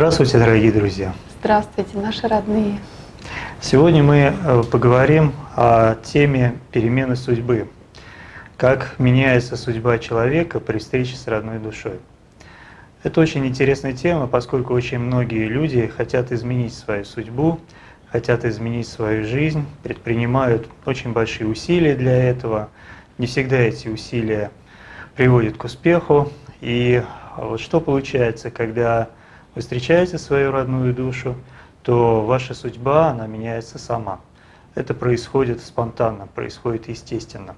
Здравствуйте, дорогие друзья! Здравствуйте, наши родные! Сегодня мы э, поговорим о теме перемены судьбы. Как меняется судьба человека при встрече с родной душой. Это очень интересная тема, поскольку очень многие люди хотят изменить свою судьбу, хотят изменить свою жизнь, предпринимают очень большие усилия для этого. Не всегда эти усилия приводят к успеху. И вот что получается, когда вы встречаете свою родную душу, то ваша судьба, она меняется сама. Это происходит спонтанно, происходит естественно.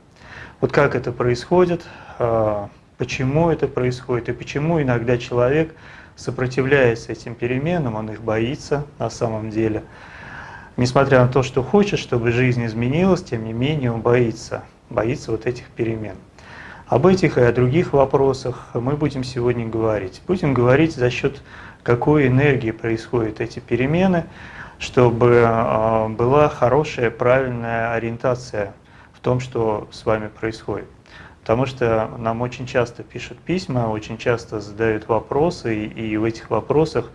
Вот как это происходит, а, почему это происходит и почему иногда человек сопротивляется этим переменам, он их боится на самом деле. Несмотря на то, что хочет, чтобы жизнь изменилась, тем не менее он боится, боится вот этих перемен. Об этих и о других вопросах мы будем сегодня говорить. Будем говорить за счет какой энергии происходят эти перемены, чтобы а, была хорошая, правильная ориентация в том, что с вами происходит. Потому что нам очень часто пишут письма, очень часто задают вопросы, и в этих вопросах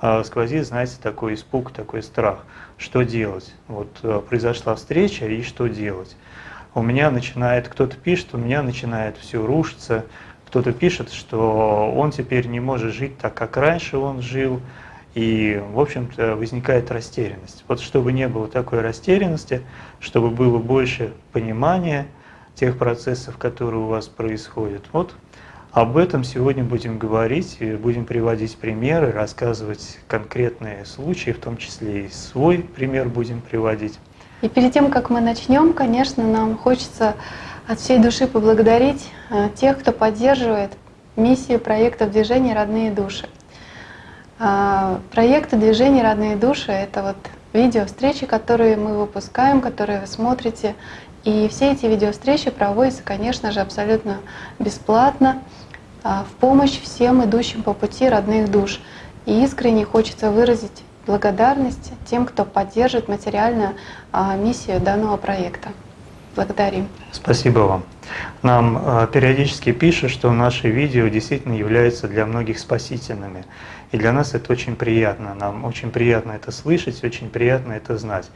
а, сквозит, знаете, такой испуг, такой страх. Что делать? Вот а, произошла встреча, и что делать? У меня начинает, кто-то пишет, у меня начинает все рушиться, кто-то пишет, что он теперь не может жить так, как раньше он жил, и, в общем-то, возникает растерянность. Вот чтобы не было такой растерянности, чтобы было больше понимания тех процессов, которые у вас происходят. Вот об этом сегодня будем говорить, будем приводить примеры, рассказывать конкретные случаи, в том числе и свой пример будем приводить. И перед тем, как мы начнем, конечно, нам хочется от всей души поблагодарить э, тех, кто поддерживает миссию проекта движения «Родные души». А, проекты движения «Родные души» — это вот видео встречи, которые мы выпускаем, которые вы смотрите. И все эти видео встречи проводятся, конечно же, абсолютно бесплатно, а, в помощь всем идущим по пути родных душ. И искренне хочется выразить благодарность тем, кто поддерживает материально а, миссию данного проекта. Благодарим. Спасибо вам. Нам э, периодически пишут, что наши видео действительно являются для многих спасительными. И для нас это очень приятно. Нам очень приятно это слышать, очень приятно это знать.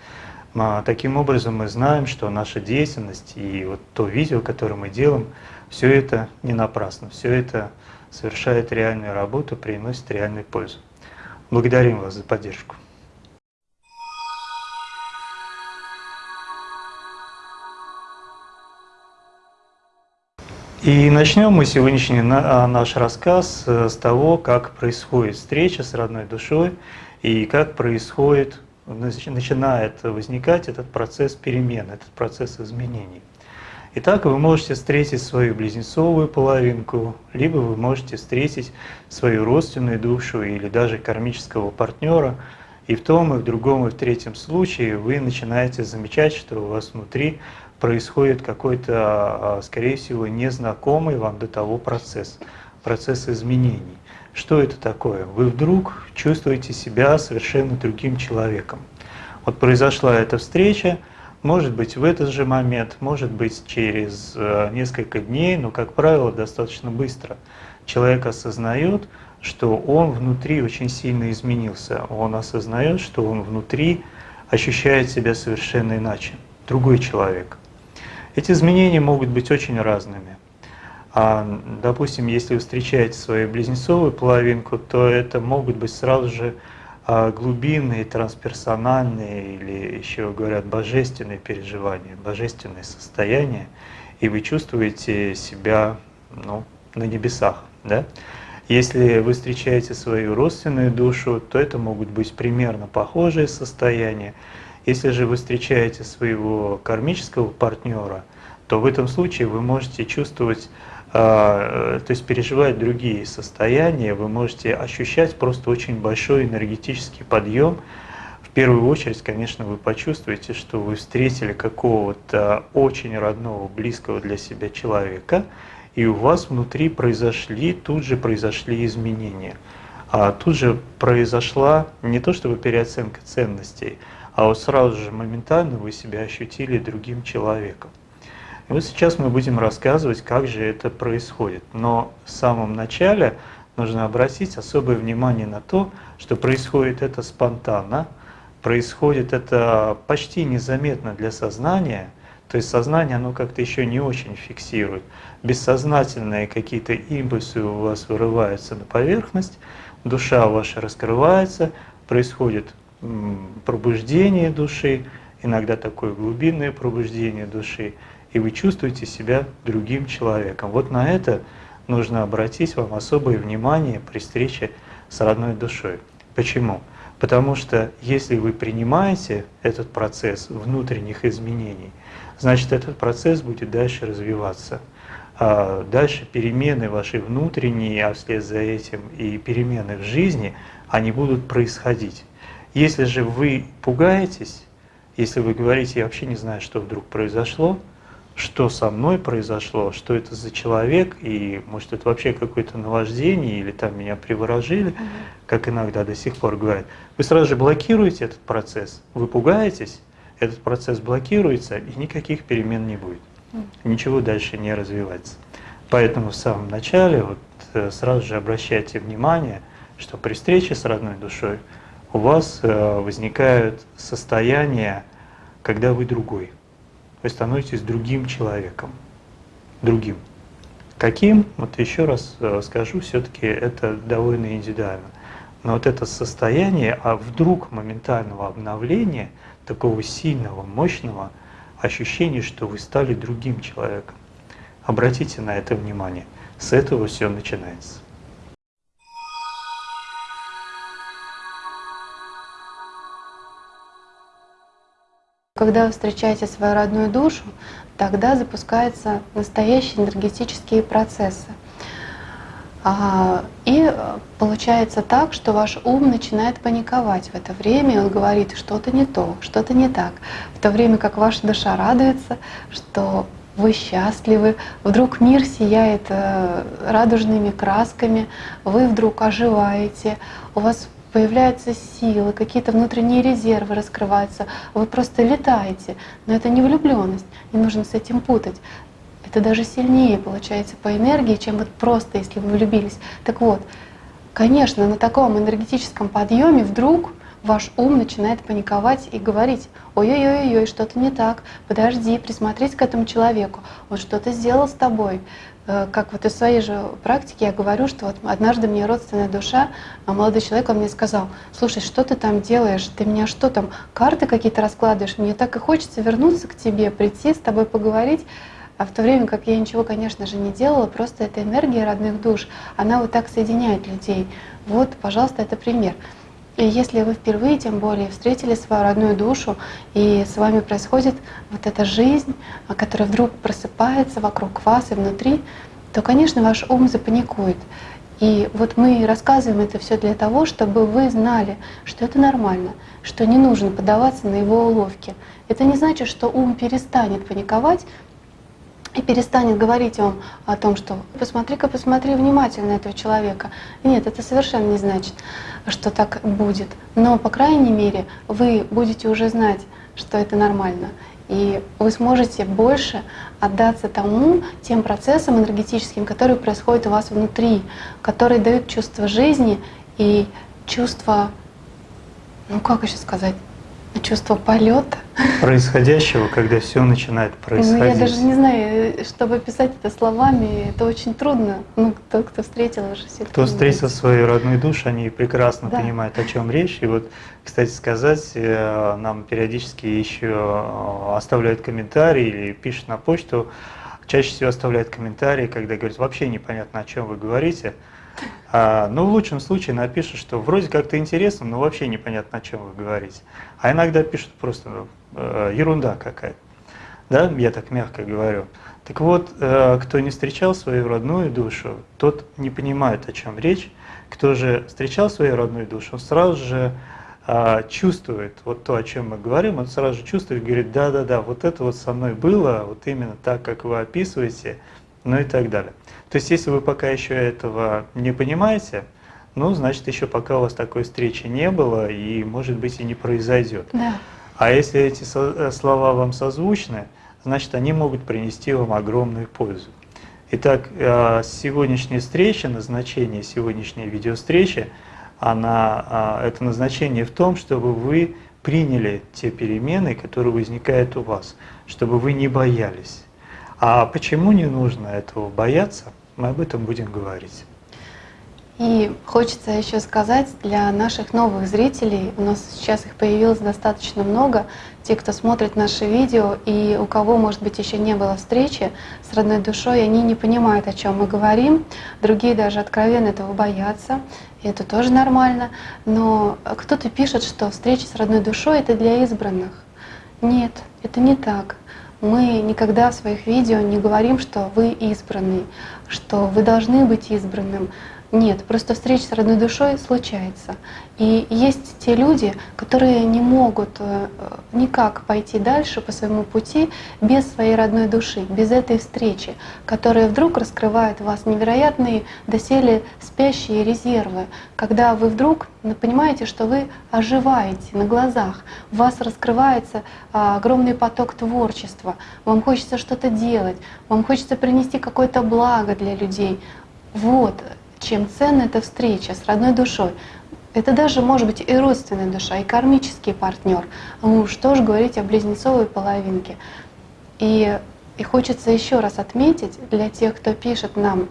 Но таким образом мы знаем, что наша деятельность и вот то видео, которое мы делаем, все это не напрасно, все это совершает реальную работу, приносит реальную пользу. Благодарим вас за поддержку. И начнем мы сегодняшний а, наш рассказ э, с того, как происходит встреча с родной душой и как происходит, начинает возникать этот процесс перемен, этот процесс изменений. Итак, вы можете встретить свою близнецовую половинку, либо вы можете встретить свою родственную душу или даже кармического партнера, и в том, и в другом, и в третьем случае вы начинаете замечать, что у вас внутри происходит какой-то, а, скорее всего, незнакомый вам до того процесс, процесс изменений. Что это такое? Вы вдруг чувствуете себя совершенно другим человеком. Вот произошла эта встреча, может быть в этот же момент, может быть через э, несколько дней, но, как правило, достаточно быстро. Человек осознает, что он внутри очень сильно изменился. Он осознает, что он внутри ощущает себя совершенно иначе, другой человек. Эти изменения могут быть очень разными. А, допустим, если вы встречаете свою близнецовую половинку, то это могут быть сразу же а, глубинные, трансперсональные или еще говорят божественные переживания, божественные состояния, и вы чувствуете себя ну, на небесах. Да? Если вы встречаете свою родственную душу, то это могут быть примерно похожие состояния. Если же вы встречаете своего кармического партнера, то в этом случае вы можете чувствовать, а, то есть переживать другие состояния, вы можете ощущать просто очень большой энергетический подъем. В первую очередь, конечно, вы почувствуете, что вы встретили какого-то очень родного, близкого для себя человека, и у вас внутри произошли, тут же произошли изменения. А тут же произошла не то чтобы переоценка ценностей, а вот сразу же моментально вы себя ощутили другим человеком. И вот сейчас мы будем рассказывать, как же это происходит. Но в самом начале нужно обратить особое внимание на то, что происходит это спонтанно, происходит это почти незаметно для сознания, то есть сознание, оно как-то еще не очень фиксирует. Бессознательные какие-то импульсы у вас вырываются на поверхность, душа ваша раскрывается, происходит пробуждение души, иногда такое глубинное пробуждение души, и вы чувствуете себя другим человеком. Вот на это нужно обратить вам особое внимание при встрече с родной душой. Почему? Потому что если вы принимаете этот процесс внутренних изменений, значит этот процесс будет дальше развиваться. А дальше перемены ваши внутренние, а вслед за этим и перемены в жизни, они будут происходить. Если же вы пугаетесь, если вы говорите, я вообще не знаю, что вдруг произошло, что со мной произошло, что это за человек, и может это вообще какое-то наваждение, или там меня приворожили, угу. как иногда до сих пор говорят, вы сразу же блокируете этот процесс, вы пугаетесь, этот процесс блокируется, и никаких перемен не будет. Ничего дальше не развивается. Поэтому в самом начале вот, э, сразу же обращайте внимание, что при встрече с родной душой у вас э, возникают состояния, когда вы другой. Вы становитесь другим человеком. Другим. Каким? Вот еще раз э, скажу, все-таки это довольно индивидуально. Но вот это состояние, а вдруг моментального обновления, такого сильного, мощного ощущения, что вы стали другим человеком. Обратите на это внимание. С этого все начинается. Когда вы встречаете свою родную душу, тогда запускаются настоящие энергетические процессы. А, и получается так, что ваш ум начинает паниковать в это время, он говорит, что-то не то, что-то не так. В то время как ваша душа радуется, что вы счастливы, вдруг мир сияет э, радужными красками, вы вдруг оживаете, у вас появляются силы, какие-то внутренние резервы раскрываются, вы просто летаете. Но это не влюбленность, не нужно с этим путать. Это даже сильнее получается по энергии, чем вот просто если вы влюбились. Так вот, конечно, на таком энергетическом подъеме вдруг ваш ум начинает паниковать и говорить, ой-ой-ой, что-то не так, подожди, присмотреть к этому человеку, он что-то сделал с тобой, как вот из своей же практики я говорю, что вот однажды мне родственная душа, а молодой человек, он мне сказал, слушай, что ты там делаешь, ты меня что там, карты какие-то раскладываешь, мне так и хочется вернуться к тебе, прийти с тобой поговорить, а в то время как я ничего, конечно же, не делала, просто эта энергия родных душ, она вот так соединяет людей. Вот, пожалуйста, это пример. И если вы впервые, тем более, встретили свою родную душу, и с вами происходит вот эта жизнь, которая вдруг просыпается вокруг вас и внутри, то, конечно, ваш ум запаникует. И вот мы рассказываем это все для того, чтобы вы знали, что это нормально, что не нужно поддаваться на его уловки. Это не значит, что ум перестанет паниковать, и перестанет говорить вам о том, что посмотри-ка, посмотри внимательно этого человека. Нет, это совершенно не значит, что так будет. Но, по крайней мере, вы будете уже знать, что это нормально. И вы сможете больше отдаться тому, тем процессам энергетическим, которые происходят у вас внутри, которые дают чувство жизни и чувство, ну как еще сказать, чувство полета. Происходящего, когда все начинает происходить. Ну, я даже не знаю, чтобы описать это словами, это очень трудно. Ну, тот, кто встретил уже все Кто встретил свою родную душу, они прекрасно да. понимают, о чем речь. И вот, кстати сказать, э, нам периодически еще э, оставляют комментарии или пишут на почту, чаще всего оставляют комментарии, когда говорят, вообще непонятно, о чем вы говорите. А, ну, в лучшем случае напишут, что вроде как-то интересно, но вообще непонятно, о чем вы говорите. А иногда пишут просто э, ерунда какая-то. Да, я так мягко говорю. Так вот, э, кто не встречал свою родную душу, тот не понимает, о чем речь. Кто же встречал свою родную душу, он сразу же э, чувствует вот то, о чем мы говорим, он сразу же чувствует, говорит, да-да-да, вот это вот со мной было, вот именно так, как вы описываете, ну и так далее. То есть, если вы пока еще этого не понимаете, ну, значит, еще пока у вас такой встречи не было и, может быть, и не произойдет. Да. А если эти э, слова вам созвучны, значит, они могут принести вам огромную пользу. Итак, э, сегодняшняя встреча, назначение сегодняшней видеовстречи, она, а, это назначение в том, чтобы вы приняли те перемены, которые возникают у вас, чтобы вы не боялись. А почему не нужно этого бояться, мы об этом будем говорить. И хочется еще сказать для наших новых зрителей, у нас сейчас их появилось достаточно много, те, кто смотрит наши видео, и у кого, может быть, еще не было встречи с родной душой, они не понимают, о чем мы говорим, другие даже откровенно этого боятся, и это тоже нормально. Но кто-то пишет, что встреча с родной душой — это для избранных. Нет, это не так. Мы никогда в своих видео не говорим, что вы избранный, что вы должны быть избранным. Нет, просто встреча с родной душой случается. И есть те люди, которые не могут э, никак пойти дальше по своему пути без своей родной души, без этой встречи, которая вдруг раскрывает в вас невероятные доселе спящие резервы, когда вы вдруг понимаете, что вы оживаете на глазах, у вас раскрывается а, огромный поток творчества, вам хочется что-то делать, вам хочется принести какое-то благо для людей. Вот чем ценна эта встреча с родной душой. Это даже может быть и родственная душа, и кармический партнер. Ну что же говорить о близнецовой половинке. И, и хочется еще раз отметить для тех, кто пишет нам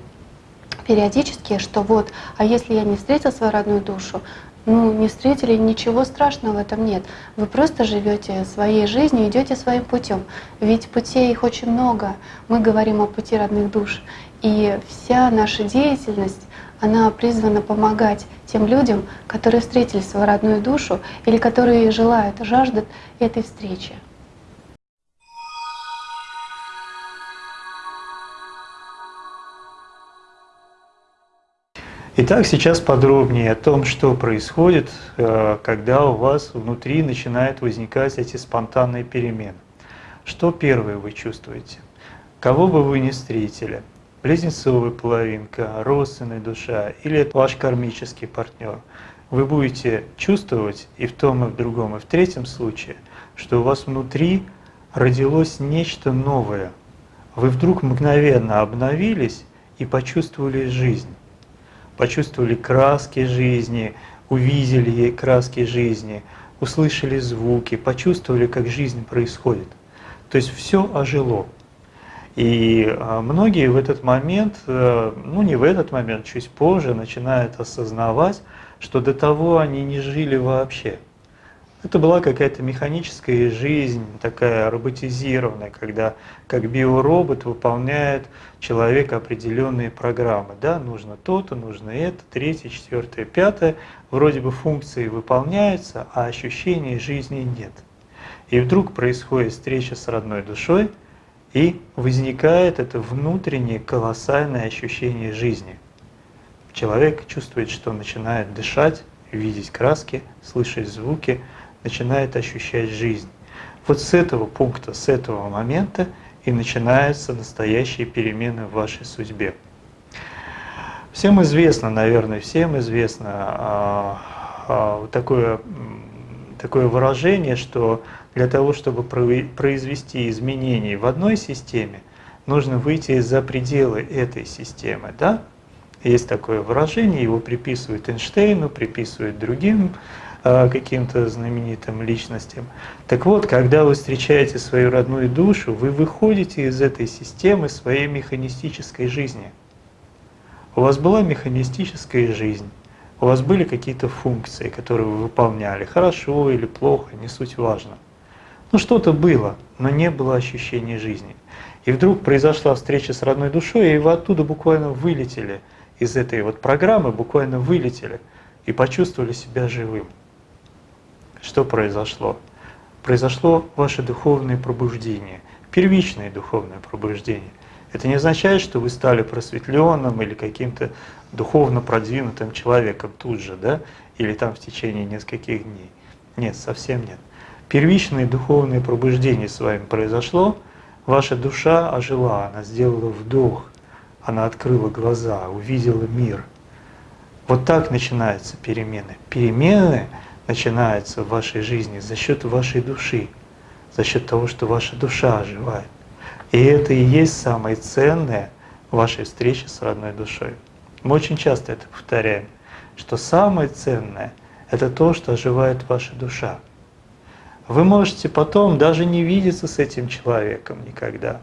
периодически, что вот, а если я не встретил свою родную душу, ну, не встретили, ничего страшного в этом нет. Вы просто живете своей жизнью, идете своим путем. Ведь путей их очень много. Мы говорим о пути родных душ. И вся наша деятельность она призвана помогать тем людям, которые встретили свою родную душу или которые желают, жаждут этой встречи. Итак, сейчас подробнее о том, что происходит, э, когда у вас внутри начинают возникать эти спонтанные перемены. Что первое вы чувствуете? Кого бы вы ни встретили – близнецовая половинка, родственная душа или ваш кармический партнер, вы будете чувствовать и в том, и в другом, и в третьем случае, что у вас внутри родилось нечто новое. Вы вдруг мгновенно обновились и почувствовали жизнь. Почувствовали краски жизни, увидели краски жизни, услышали звуки, почувствовали, как жизнь происходит. То есть все ожило. И а, многие в этот момент, э, ну не в этот момент, чуть позже начинают осознавать, что до того они не жили вообще. Это была какая-то механическая жизнь, такая роботизированная, когда как биоробот выполняет человек определенные программы. Да, нужно то-то, нужно это, третье, четвертое, пятое. Вроде бы функции выполняются, а ощущений жизни нет. И вдруг происходит встреча с родной душой – и возникает это внутреннее колоссальное ощущение жизни. Человек чувствует, что начинает дышать, видеть краски, слышать звуки, начинает ощущать жизнь. Вот с этого пункта, с этого момента и начинаются настоящие перемены в вашей судьбе. Всем известно, наверное, всем известно а, а, такое, такое выражение, что для того, чтобы произвести изменения в одной системе, нужно выйти за пределы этой системы. Да? Есть такое выражение, его приписывают Эйнштейну, приписывают другим а, каким-то знаменитым личностям. Так вот, когда вы встречаете свою родную душу, вы выходите из этой системы своей механистической жизни. У вас была механистическая жизнь, у вас были какие-то функции, которые вы выполняли, хорошо или плохо, не суть важно. Ну что-то было, но не было ощущения жизни. И вдруг произошла встреча с родной душой, и вы оттуда буквально вылетели из этой вот программы, буквально вылетели и почувствовали себя живым. Что произошло? Произошло ваше духовное пробуждение, первичное духовное пробуждение. Это не означает, что вы стали просветленным или каким-то духовно продвинутым человеком тут же, да, или там в течение нескольких дней. Нет, совсем нет. Первичное духовное пробуждение с вами произошло, ваша душа ожила, она сделала вдох, она открыла глаза, увидела мир. Вот так начинаются перемены. Перемены начинаются в вашей жизни за счет вашей души, за счет того, что ваша душа оживает. И это и есть самое ценное в вашей встрече с родной душой. Мы очень часто это повторяем, что самое ценное – это то, что оживает ваша душа. Вы можете потом даже не видеться с этим человеком никогда.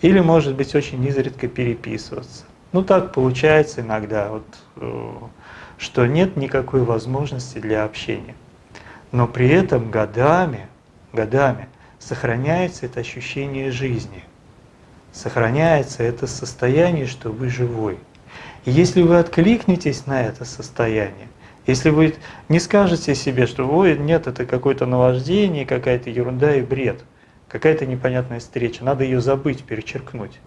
Или, может быть, очень изредка переписываться. Ну так получается иногда, вот, э, что нет никакой возможности для общения. Но при этом годами, годами сохраняется это ощущение жизни, сохраняется это состояние, что вы живой. И если вы откликнетесь на это состояние, если вы не скажете себе, что ой, нет, это какое-то наваждение, какая-то ерунда и бред, какая-то непонятная встреча, надо ее забыть, перечеркнуть.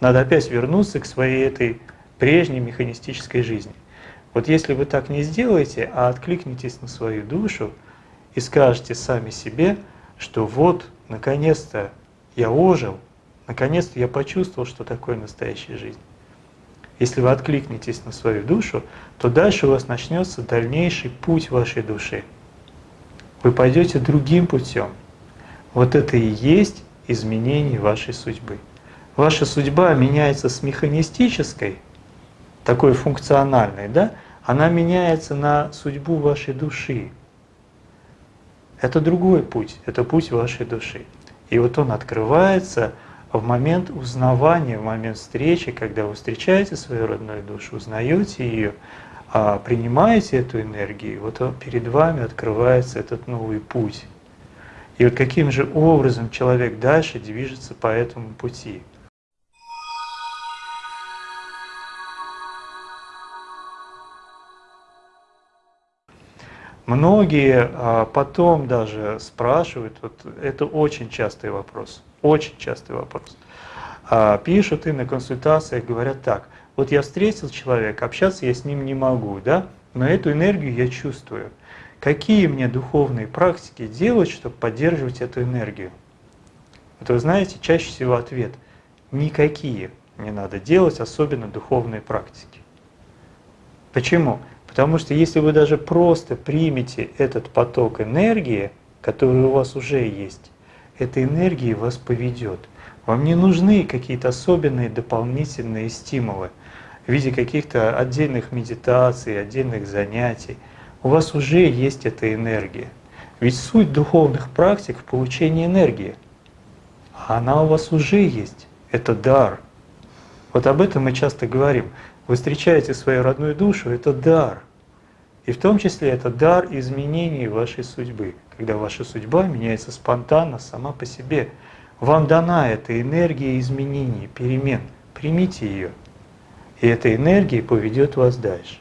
Надо опять вернуться к своей этой прежней механистической жизни. Вот если вы так не сделаете, а откликнетесь на свою душу и скажете сами себе, что вот, наконец-то я ожил, наконец-то я почувствовал, что такое настоящая жизнь. Если вы откликнетесь на свою душу, то дальше у вас начнется дальнейший путь вашей души. Вы пойдете другим путем. Вот это и есть изменение вашей судьбы. Ваша судьба меняется с механистической, такой функциональной, да, она меняется на судьбу вашей души. Это другой путь, это путь вашей души. И вот он открывается в момент узнавания, в момент встречи, когда вы встречаете свою родную душу, узнаете ее, а принимаете эту энергию, вот перед вами открывается этот новый путь. И вот каким же образом человек дальше движется по этому пути. Многие а, потом даже спрашивают, вот это очень частый вопрос, очень частый вопрос. А, пишут и на консультациях говорят так, вот я встретил человека, общаться я с ним не могу, да, но эту энергию я чувствую. Какие мне духовные практики делать, чтобы поддерживать эту энергию? Вот вы знаете, чаще всего ответ – никакие не надо делать, особенно духовные практики. Почему? Потому что если вы даже просто примете этот поток энергии, который у вас уже есть, эта энергия вас поведет. Вам не нужны какие-то особенные дополнительные стимулы в виде каких-то отдельных медитаций, отдельных занятий. У вас уже есть эта энергия. Ведь суть духовных практик в получении энергии. Она у вас уже есть. Это дар. Вот об этом мы часто говорим. Вы встречаете свою родную душу, это дар. И в том числе это дар изменений вашей судьбы, когда ваша судьба меняется спонтанно, сама по себе. Вам дана эта энергия изменений, перемен. Примите ее. И эта энергия поведет вас дальше.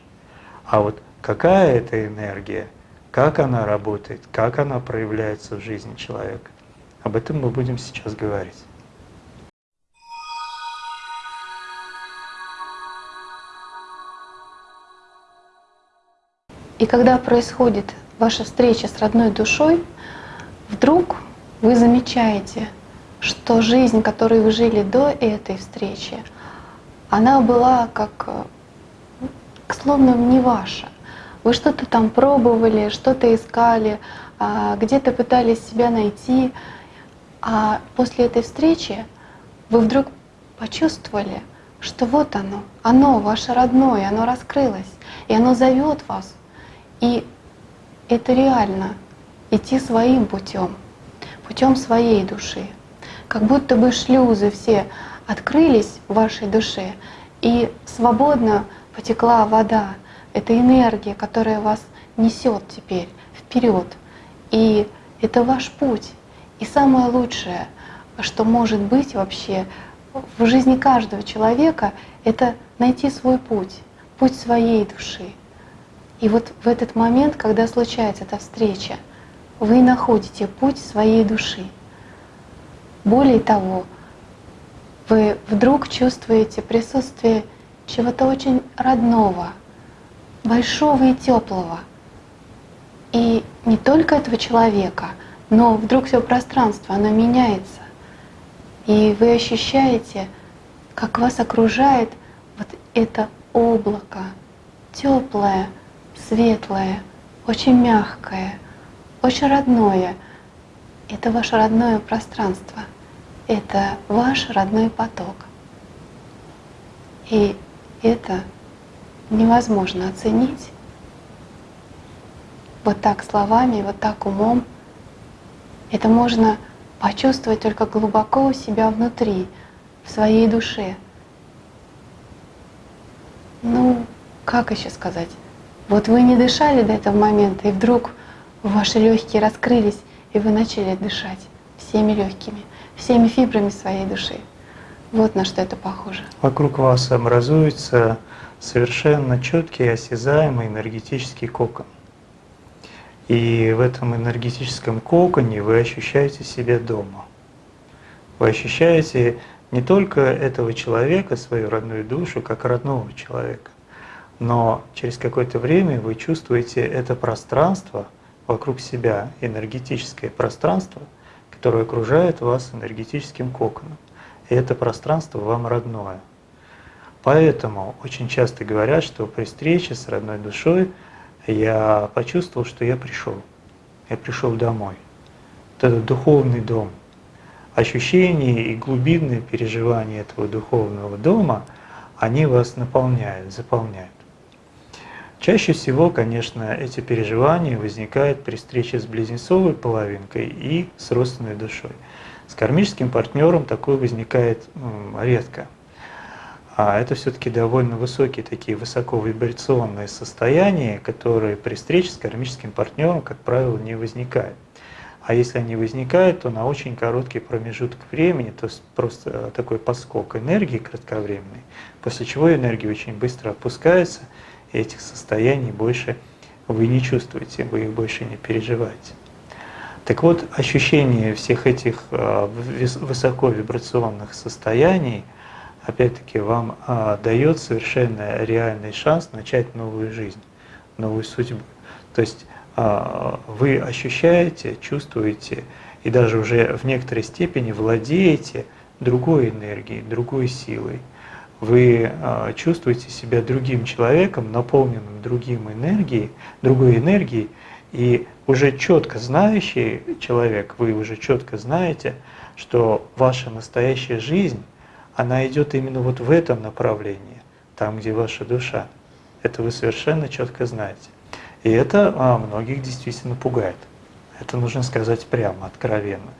А вот какая это энергия, как она работает, как она проявляется в жизни человека, об этом мы будем сейчас говорить. И когда происходит ваша встреча с родной душой, вдруг вы замечаете, что жизнь, которую вы жили до этой встречи, она была как словно не ваша. Вы что-то там пробовали, что-то искали, а, где-то пытались себя найти, а после этой встречи вы вдруг почувствовали, что вот оно, оно ваше родное, оно раскрылось, и оно зовет вас и это реально идти своим путем, путем своей души. Как будто бы шлюзы все открылись в вашей душе, и свободно потекла вода. Это энергия, которая вас несет теперь вперед. И это ваш путь. И самое лучшее, что может быть вообще в жизни каждого человека, это найти свой путь, путь своей души. И вот в этот момент, когда случается эта встреча, вы находите путь своей души. Более того, вы вдруг чувствуете присутствие чего-то очень родного, большого и теплого. И не только этого человека, но вдруг все пространство, оно меняется. И вы ощущаете, как вас окружает вот это облако, теплое, светлое, очень мягкое, очень родное. Это ваше родное пространство, это ваш родной поток. И это невозможно оценить вот так словами, вот так умом. Это можно почувствовать только глубоко у себя внутри, в своей душе. Ну, как еще сказать? Вот вы не дышали до этого момента, и вдруг ваши легкие раскрылись, и вы начали дышать всеми легкими, всеми фибрами своей души. Вот на что это похоже. Вокруг вас образуется совершенно четкий, осязаемый энергетический кокон. И в этом энергетическом коконе вы ощущаете себя дома. Вы ощущаете не только этого человека, свою родную душу, как родного человека, но через какое-то время вы чувствуете это пространство вокруг себя, энергетическое пространство, которое окружает вас энергетическим коконом. И это пространство вам родное. Поэтому очень часто говорят, что при встрече с родной душой я почувствовал, что я пришел. Я пришел домой. Этот духовный дом. Ощущения и глубинные переживания этого духовного дома, они вас наполняют, заполняют. Чаще всего, конечно, эти переживания возникают при встрече с близнецовой половинкой и с родственной душой. С кармическим партнером такое возникает редко. А это все-таки довольно высокие такие высоковибрационные состояния, которые при встрече с кармическим партнером, как правило, не возникают. А если они возникают, то на очень короткий промежуток времени, то есть просто такой поскок энергии кратковременный, после чего энергия очень быстро опускается, этих состояний больше вы не чувствуете, вы их больше не переживаете. Так вот, ощущение всех этих а, высоковибрационных состояний – опять-таки вам а, дает совершенно реальный шанс начать новую жизнь, новую судьбу. То есть а, вы ощущаете, чувствуете и даже уже в некоторой степени владеете другой энергией, другой силой. Вы а, чувствуете себя другим человеком, наполненным другим энергией, другой энергией, и уже четко знающий человек, вы уже четко знаете, что ваша настоящая жизнь она идет именно вот в этом направлении, там, где ваша душа. Это вы совершенно четко знаете. И это а, многих действительно пугает. Это нужно сказать прямо, откровенно.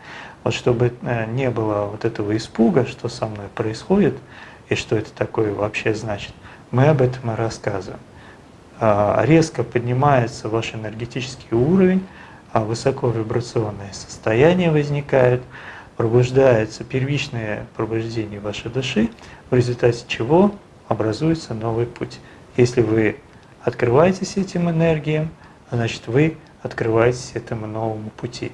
Вот чтобы э, не было вот этого испуга, что со мной происходит, и что это такое вообще значит, мы об этом и рассказываем. А, резко поднимается ваш энергетический уровень, а высоковибрационные состояния возникают, пробуждается первичное пробуждение вашей души, в результате чего образуется новый путь. Если вы открываетесь этим энергиям, значит вы открываетесь этому новому пути.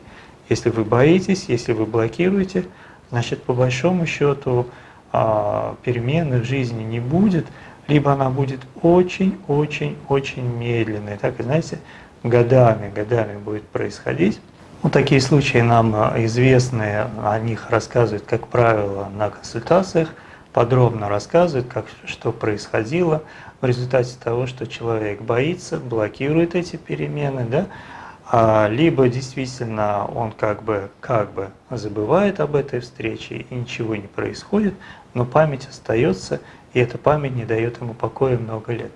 Если вы боитесь, если вы блокируете, значит по большому счету перемены в жизни не будет, либо она будет очень-очень-очень медленной. Так, знаете, годами, годами будет происходить. Ну, такие случаи нам э, известны, о них рассказывают, как правило, на консультациях, подробно рассказывают, как, что происходило в результате того, что человек боится, блокирует эти перемены, да, а, либо действительно он как бы, как бы забывает об этой встрече и ничего не происходит, но память остается, и эта память не дает ему покоя много лет.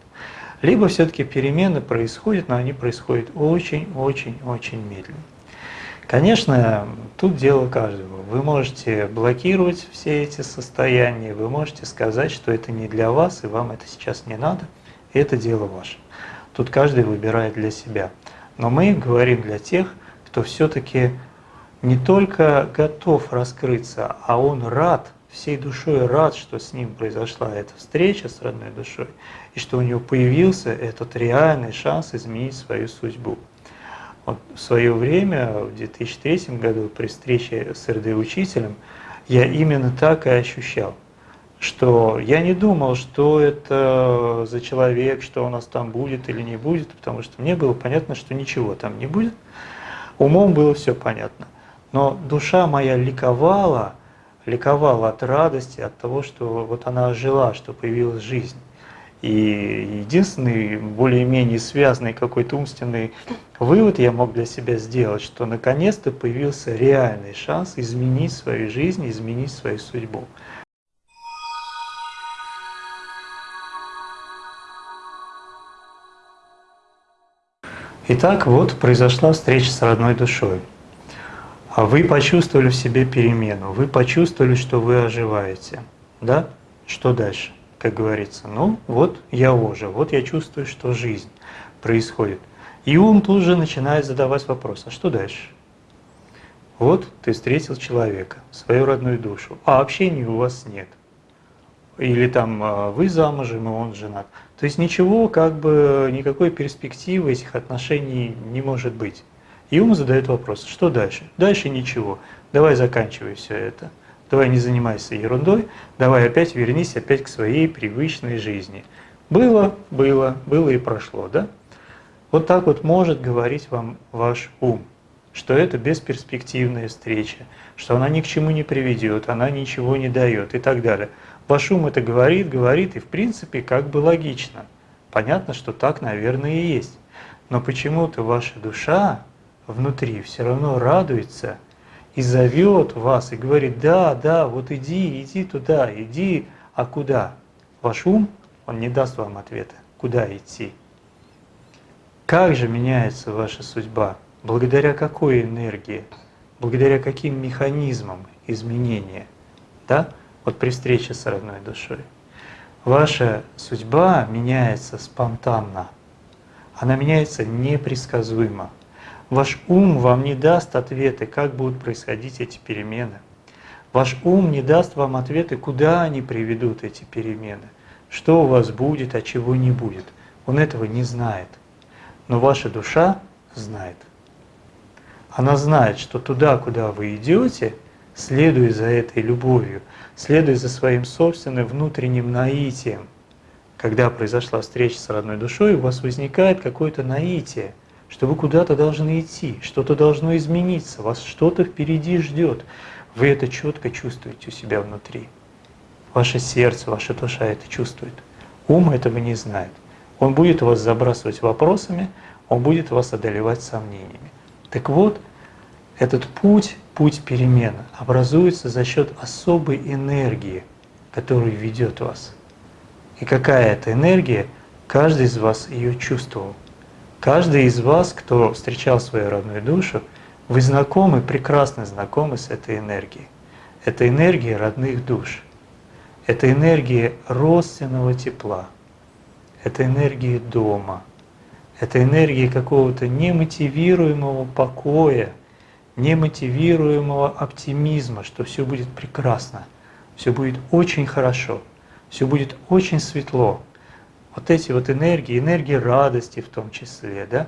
либо все-таки перемены происходят, но они происходят очень-очень-очень медленно. Конечно, тут дело каждого. Вы можете блокировать все эти состояния, вы можете сказать, что это не для вас, и вам это сейчас не надо, и это дело ваше. Тут каждый выбирает для себя. Но мы говорим для тех, кто все-таки не только готов раскрыться, а он рад, всей душой рад, что с ним произошла эта встреча с родной душой, и что у него появился этот реальный шанс изменить свою судьбу. Вот в свое время, в 2003 году, при встрече с РД-учителем, я именно так и ощущал, что я не думал, что это за человек, что у нас там будет или не будет, потому что мне было понятно, что ничего там не будет. Умом было все понятно. Но душа моя ликовала, ликовала от радости, от того, что вот она ожила, что появилась жизнь. И единственный более-менее связанный какой-то умственный вывод я мог для себя сделать, что наконец-то появился реальный шанс изменить свою жизнь, изменить свою судьбу. Итак, вот произошла встреча с родной душой. А вы почувствовали в себе перемену, вы почувствовали, что вы оживаете. Да? Что дальше? как говорится. Ну, вот я ожил, вот я чувствую, что жизнь происходит. И ум тут же начинает задавать вопрос, а что дальше? Вот ты встретил человека, свою родную душу, а общения у вас нет. Или там а, вы замужем, и он женат. То есть ничего, как бы, никакой перспективы этих отношений не может быть. И ум задает вопрос, что дальше? Дальше ничего, давай заканчивай все это давай не занимайся ерундой, давай опять вернись опять к своей привычной жизни. Было, было, было и прошло, да? Вот так вот может говорить вам ваш ум, что это бесперспективная встреча, что она ни к чему не приведет, она ничего не дает и так далее. Ваш ум это говорит, говорит, и в принципе как бы логично. Понятно, что так, наверное, и есть. Но почему-то ваша душа внутри все равно радуется и зовет вас, и говорит, да, да, вот иди, иди туда, иди, а куда? Ваш ум, он не даст вам ответа, куда идти. Как же меняется ваша судьба? Благодаря какой энергии? Благодаря каким механизмам изменения? Да? Вот при встрече с родной душой. Ваша судьба меняется спонтанно. Она меняется непредсказуемо. Ваш ум вам не даст ответы, как будут происходить эти перемены. Ваш ум не даст вам ответы, куда они приведут эти перемены, что у вас будет, а чего не будет. Он этого не знает. Но ваша душа знает. Она знает, что туда, куда вы идете, следуя за этой любовью, следуя за своим собственным внутренним наитием. Когда произошла встреча с родной душой, у вас возникает какое-то наитие – что вы куда-то должны идти, что-то должно измениться, вас что-то впереди ждет. Вы это четко чувствуете у себя внутри. Ваше сердце, ваша душа это чувствует. Ум этого не знает. Он будет вас забрасывать вопросами, он будет вас одолевать сомнениями. Так вот, этот путь, путь перемен, образуется за счет особой энергии, которая ведет вас. И какая это энергия, каждый из вас ее чувствовал. Каждый из вас, кто встречал свою родную душу, вы знакомы, прекрасно знакомы с этой энергией. Это энергия родных душ. Это энергия родственного тепла. Это энергия дома. Это энергия какого-то немотивируемого покоя, немотивируемого оптимизма, что все будет прекрасно, все будет очень хорошо, все будет очень светло, вот эти вот энергии, энергии радости в том числе, да,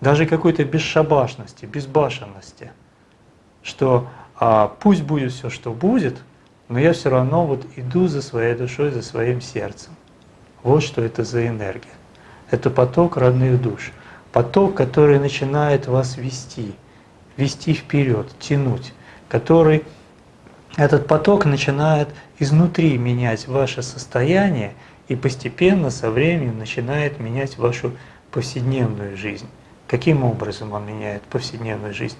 даже какой-то бесшабашности, безбашенности, что а, пусть будет все, что будет, но я все равно вот иду за своей душой, за своим сердцем. Вот что это за энергия. Это поток родных душ. Поток, который начинает вас вести, вести вперед, тянуть, который этот поток начинает изнутри менять ваше состояние и постепенно со временем начинает менять вашу повседневную жизнь. Каким образом он меняет повседневную жизнь?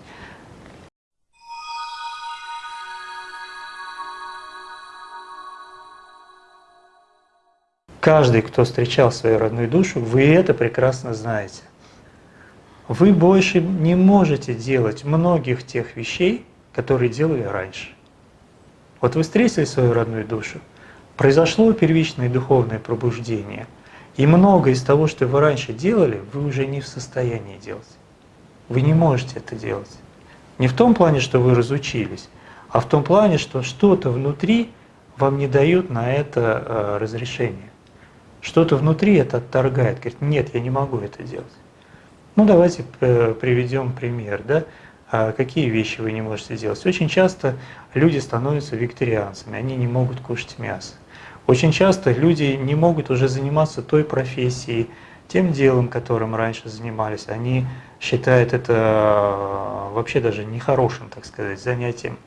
каждый, кто встречал свою родную душу, вы это прекрасно знаете. Вы больше не можете делать многих тех вещей, которые делали раньше. Вот вы встретили свою родную душу, произошло первичное духовное пробуждение, и много из того, что вы раньше делали, вы уже не в состоянии делать. Вы не можете это делать. Не в том плане, что вы разучились, а в том плане, что что-то внутри вам не дает на это э, разрешение. Что-то внутри это отторгает, говорит, нет, я не могу это делать. Ну давайте э, приведем пример. Да? А какие вещи вы не можете делать? Очень часто люди становятся вегетарианцами, они не могут кушать мясо. Очень часто люди не могут уже заниматься той профессией, тем делом, которым раньше занимались. Они считают это э, вообще даже нехорошим, так сказать, занятием,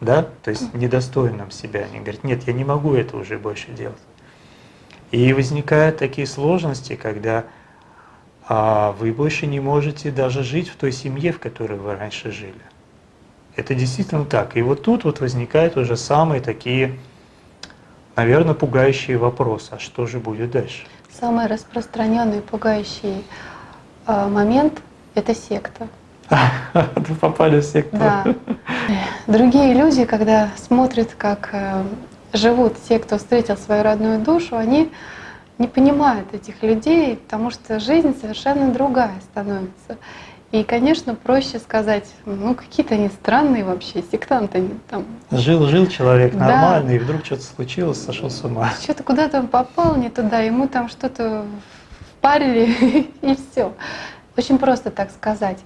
да, то есть недостойным себя. Они говорят, нет, я не могу это уже больше делать. И возникают такие сложности, когда а, вы больше не можете даже жить в той семье, в которой вы раньше жили. Это действительно так. И вот тут вот возникают уже самые такие, наверное, пугающие вопросы. А что же будет дальше? Самый распространенный пугающий э, момент – это секта. Вы попали в секту. Да. Другие люди, когда смотрят, как э, живут те, кто встретил свою родную душу, они не понимают этих людей, потому что жизнь совершенно другая становится. И, конечно, проще сказать, ну какие-то они странные вообще, сектанты они там. Жил-жил человек нормальный, да. и вдруг что-то случилось, сошел с ума. Что-то куда-то он попал не туда, ему там что-то впарили, и все. Очень просто так сказать.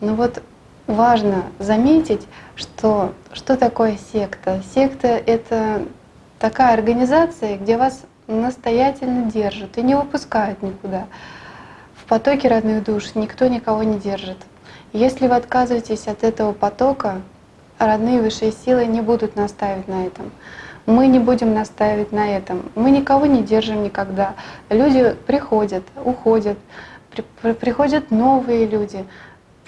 Но вот важно заметить, что что такое секта. Секта — это такая организация, где вас настоятельно держат и не выпускают никуда потоке родных душ никто никого не держит. Если вы отказываетесь от этого потока, родные высшие силы не будут настаивать на этом. Мы не будем настаивать на этом. Мы никого не держим никогда. Люди приходят, уходят, при, приходят новые люди.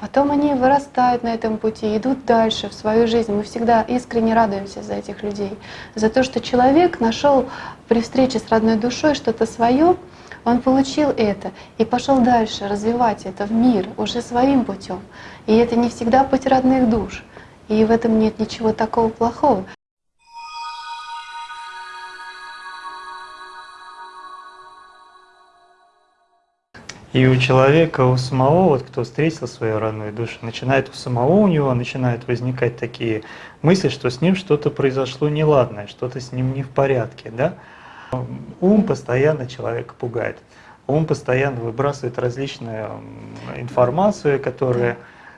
Потом они вырастают на этом пути, идут дальше в свою жизнь. Мы всегда искренне радуемся за этих людей, за то, что человек нашел при встрече с родной душой что-то свое, он получил это и пошел дальше развивать это в мир уже своим путем. И это не всегда путь родных душ. И в этом нет ничего такого плохого. И у человека, у самого, вот кто встретил свою родную душу, начинает у самого у него начинают возникать такие мысли, что с ним что-то произошло неладное, что-то с ним не в порядке, да? Ум постоянно человека пугает. Ум постоянно выбрасывает различную информацию, которая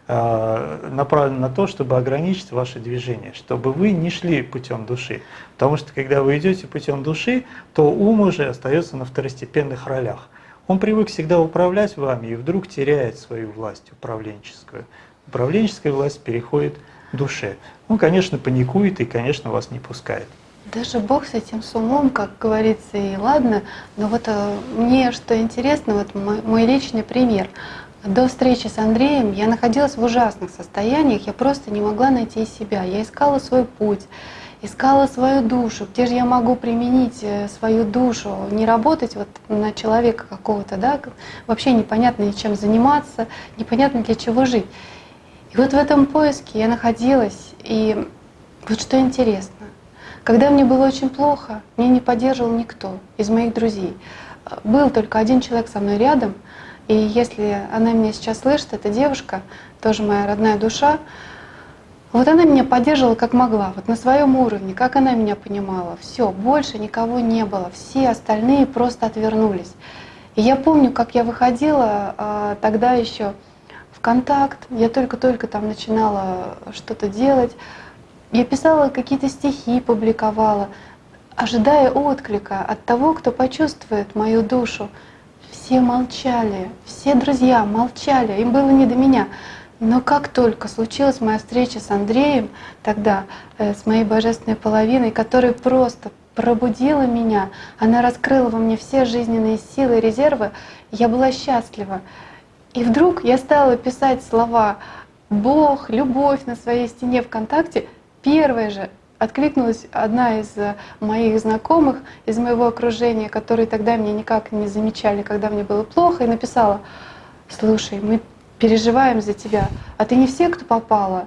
э, направлена на то, чтобы ограничить ваше движение, чтобы вы не шли путем души. Потому что когда вы идете путем души, то ум уже остается на второстепенных ролях. Он привык всегда управлять вами и вдруг теряет свою власть управленческую. Управленческая власть переходит к душе. Он, конечно, паникует и, конечно, вас не пускает. Даже Бог с этим с умом, как говорится, и ладно. Но вот э, мне что интересно, вот мой, мой личный пример. До встречи с Андреем я находилась в ужасных состояниях, я просто не могла найти себя. Я искала свой путь, искала свою душу, где же я могу применить э, свою душу, не работать вот на человека какого-то, да, вообще непонятно чем заниматься, непонятно для чего жить. И вот в этом поиске я находилась, и вот что интересно, когда мне было очень плохо, меня не поддерживал никто из моих друзей. Был только один человек со мной рядом, и если она меня сейчас слышит, эта девушка, тоже моя родная душа, вот она меня поддерживала как могла, вот на своем уровне, как она меня понимала. Все, больше никого не было, все остальные просто отвернулись. И я помню, как я выходила а, тогда еще в контакт, я только-только там начинала что-то делать, я писала какие-то стихи, публиковала, ожидая отклика от того, кто почувствует мою душу. Все молчали, все друзья молчали, им было не до меня. Но как только случилась моя встреча с Андреем, тогда э, с моей божественной половиной, которая просто пробудила меня, она раскрыла во мне все жизненные силы и резервы, я была счастлива. И вдруг я стала писать слова «Бог», «Любовь» на своей стене ВКонтакте, первое же откликнулась одна из э, моих знакомых, из моего окружения, которые тогда меня никак не замечали, когда мне было плохо, и написала, слушай, мы переживаем за тебя, а ты не все, кто попала.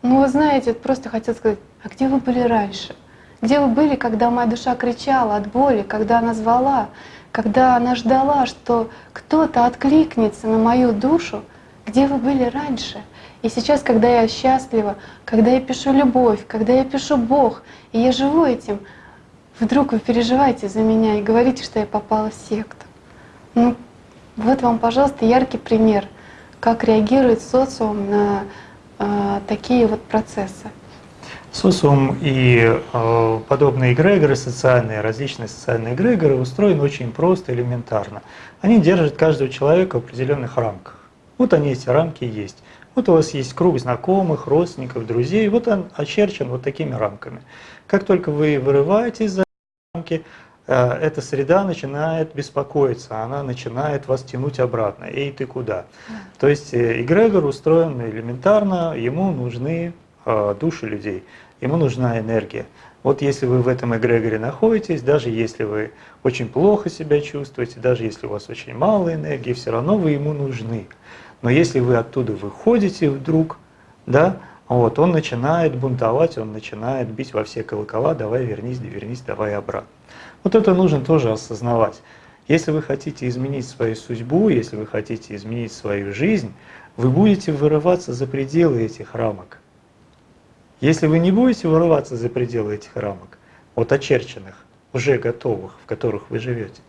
Ну, вы знаете, просто хотел сказать, а где вы были раньше? Где вы были, когда моя душа кричала от боли, когда она звала, когда она ждала, что кто-то откликнется на мою душу? Где вы были раньше? И сейчас, когда я счастлива, когда я пишу любовь, когда я пишу Бог, и я живу этим, вдруг вы переживаете за меня и говорите, что я попала в секту. Ну, вот вам, пожалуйста, яркий пример, как реагирует социум на э, такие вот процессы. Социум и э, подобные эгрегоры социальные, различные социальные эгрегоры устроены очень просто, элементарно. Они держат каждого человека в определенных рамках. Вот они, эти рамки есть. Вот у вас есть круг знакомых, родственников, друзей, вот он очерчен вот такими рамками. Как только вы вырываетесь за рамки, эта среда начинает беспокоиться, она начинает вас тянуть обратно. Эй, ты куда? То есть э, эгрегор устроен элементарно, ему нужны э, души людей, ему нужна энергия. Вот если вы в этом эгрегоре находитесь, даже если вы очень плохо себя чувствуете, даже если у вас очень мало энергии, все равно вы ему нужны. Но если вы оттуда выходите вдруг, да, вот, он начинает бунтовать, он начинает бить во все колокола, давай вернись, вернись, давай обратно. Вот это нужно тоже осознавать. Если вы хотите изменить свою судьбу, если вы хотите изменить свою жизнь, вы будете вырываться за пределы этих рамок. Если вы не будете вырываться за пределы этих рамок, вот очерченных, уже готовых, в которых вы живете,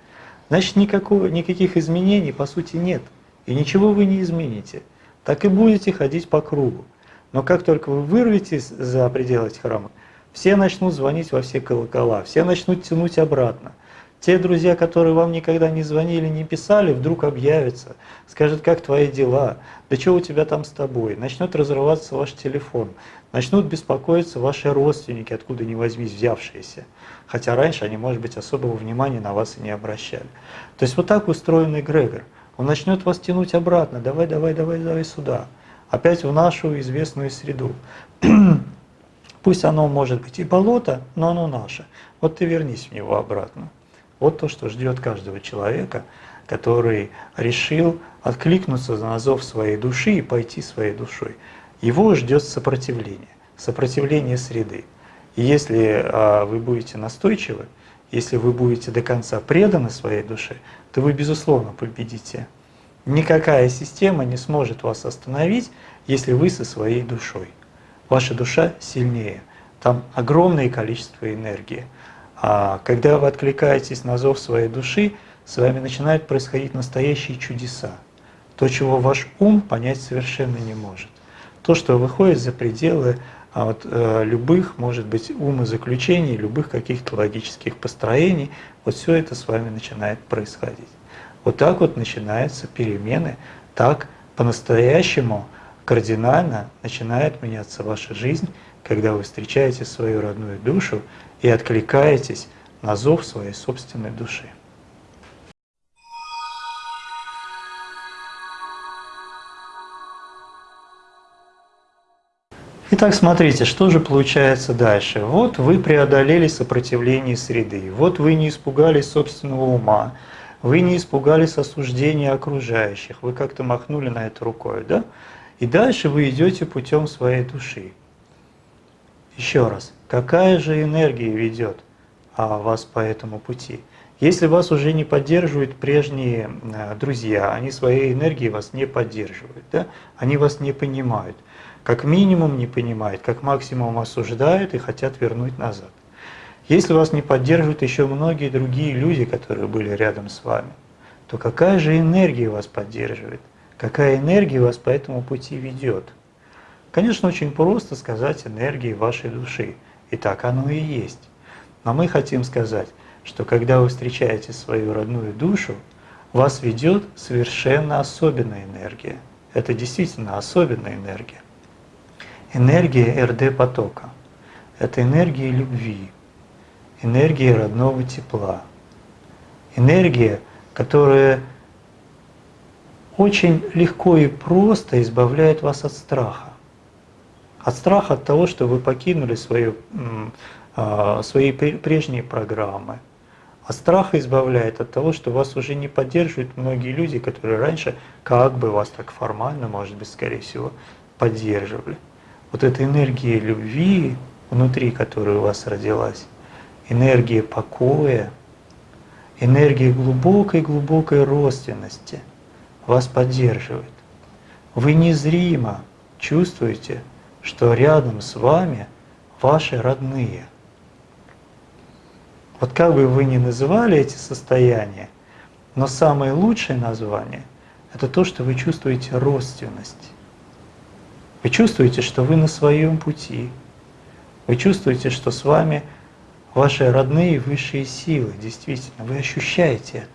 значит никакого, никаких изменений по сути нет. И ничего вы не измените. Так и будете ходить по кругу. Но как только вы вырветесь за пределы этих рамок, все начнут звонить во все колокола, все начнут тянуть обратно. Те друзья, которые вам никогда не звонили, не писали, вдруг объявятся, скажут, как твои дела, да что у тебя там с тобой, начнет разрываться ваш телефон, начнут беспокоиться ваши родственники, откуда ни возьмись взявшиеся. Хотя раньше они, может быть, особого внимания на вас и не обращали. То есть вот так устроен эгрегор. Он начнет вас тянуть обратно, давай, давай, давай, давай сюда, опять в нашу известную среду. Пусть оно может быть и болото, но оно наше. Вот ты вернись в него обратно. Вот то, что ждет каждого человека, который решил откликнуться на зов своей души и пойти своей душой. Его ждет сопротивление, сопротивление среды. И если а, вы будете настойчивы, если вы будете до конца преданы своей душе, то вы, безусловно, победите. Никакая система не сможет вас остановить, если вы со своей душой. Ваша душа сильнее, там огромное количество энергии. А когда вы откликаетесь на зов своей души, с вами начинают происходить настоящие чудеса. То, чего ваш ум понять совершенно не может. То, что выходит за пределы а вот, э, любых, может быть, умозаключений, любых каких-то логических построений, вот все это с вами начинает происходить. Вот так вот начинаются перемены, так по-настоящему кардинально начинает меняться ваша жизнь, когда вы встречаете свою родную душу и откликаетесь на зов своей собственной души. Итак, смотрите, что же получается дальше. Вот вы преодолели сопротивление среды, вот вы не испугались собственного ума, вы не испугались осуждения окружающих, вы как-то махнули на это рукой, да? И дальше вы идете путем своей души. Еще раз, какая же энергия ведет а, вас по этому пути? Если вас уже не поддерживают прежние а, друзья, они своей энергией вас не поддерживают, да? они вас не понимают – как минимум не понимают, как максимум осуждают и хотят вернуть назад. Если вас не поддерживают еще многие другие люди, которые были рядом с вами, то какая же энергия вас поддерживает? Какая энергия вас по этому пути ведет? Конечно, очень просто сказать энергии вашей души, и так оно и есть. Но мы хотим сказать, что когда вы встречаете свою родную душу, вас ведет совершенно особенная энергия. Это действительно особенная энергия энергия РД-потока. Это энергия любви, энергия родного тепла, энергия, которая очень легко и просто избавляет вас от страха. От страха от того, что вы покинули а, свои прежние программы. А страх избавляет от того, что вас уже не поддерживают многие люди, которые раньше как бы вас так формально, может быть, скорее всего, поддерживали. Вот эта энергия любви внутри, которая у вас родилась, энергия покоя, энергия глубокой-глубокой родственности вас поддерживает. Вы незримо чувствуете, что рядом с вами ваши родные. Вот как бы вы ни называли эти состояния, но самое лучшее название – это то, что вы чувствуете родственность. Вы чувствуете, что вы на своем пути. Вы чувствуете, что с вами ваши родные высшие силы. Действительно, вы ощущаете это.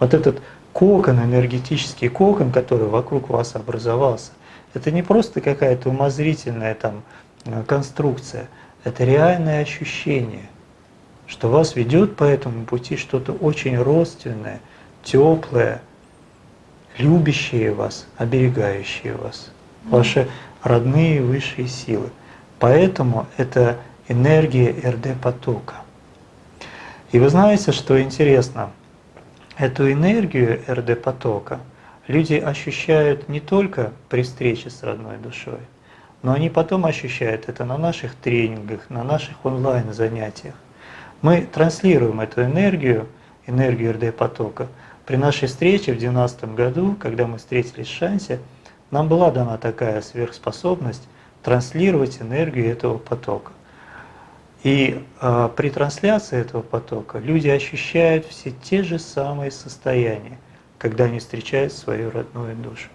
Вот этот кокон, энергетический кокон, который вокруг вас образовался, это не просто какая-то умозрительная там э, конструкция, это реальное ощущение, что вас ведет по этому пути что-то очень родственное, теплое, любящее вас, оберегающее вас, ваши родные высшие силы. Поэтому это энергия РД-потока. И вы знаете, что интересно, эту энергию РД-потока – люди ощущают не только при встрече с родной душой, но они потом ощущают это на наших тренингах, на наших онлайн-занятиях. Мы транслируем эту энергию, энергию РД-потока. При нашей встрече в 2012 году, когда мы встретились в Шансе, нам была дана такая сверхспособность транслировать энергию этого потока. И э, при трансляции этого потока люди ощущают все те же самые состояния когда они встречают свою родную душу.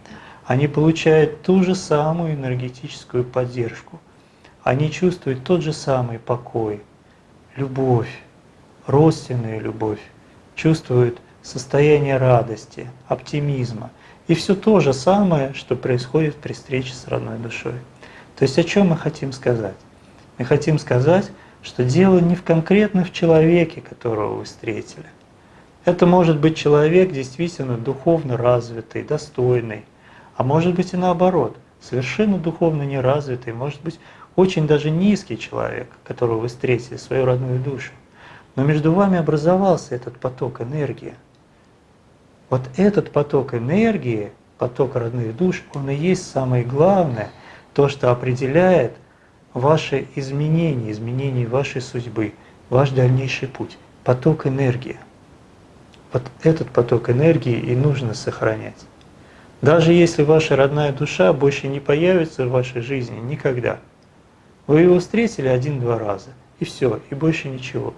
Они получают ту же самую энергетическую поддержку. Они чувствуют тот же самый покой, любовь, родственную любовь, чувствуют состояние радости, оптимизма. И все то же самое, что происходит при встрече с родной душой. То есть о чем мы хотим сказать? Мы хотим сказать, что дело не в конкретно в человеке, которого вы встретили, это может быть человек действительно духовно развитый, достойный, а может быть и наоборот, совершенно духовно неразвитый, может быть очень даже низкий человек, которого вы встретили, свою родную душу. Но между вами образовался этот поток энергии. Вот этот поток энергии, поток родных душ, он и есть самое главное, то, что определяет ваши изменения, изменения вашей судьбы, ваш дальнейший путь. Поток энергии. Вот этот поток энергии и нужно сохранять. Даже если ваша родная душа больше не появится в вашей жизни никогда. Вы его встретили один-два раза, и все, и больше ничего.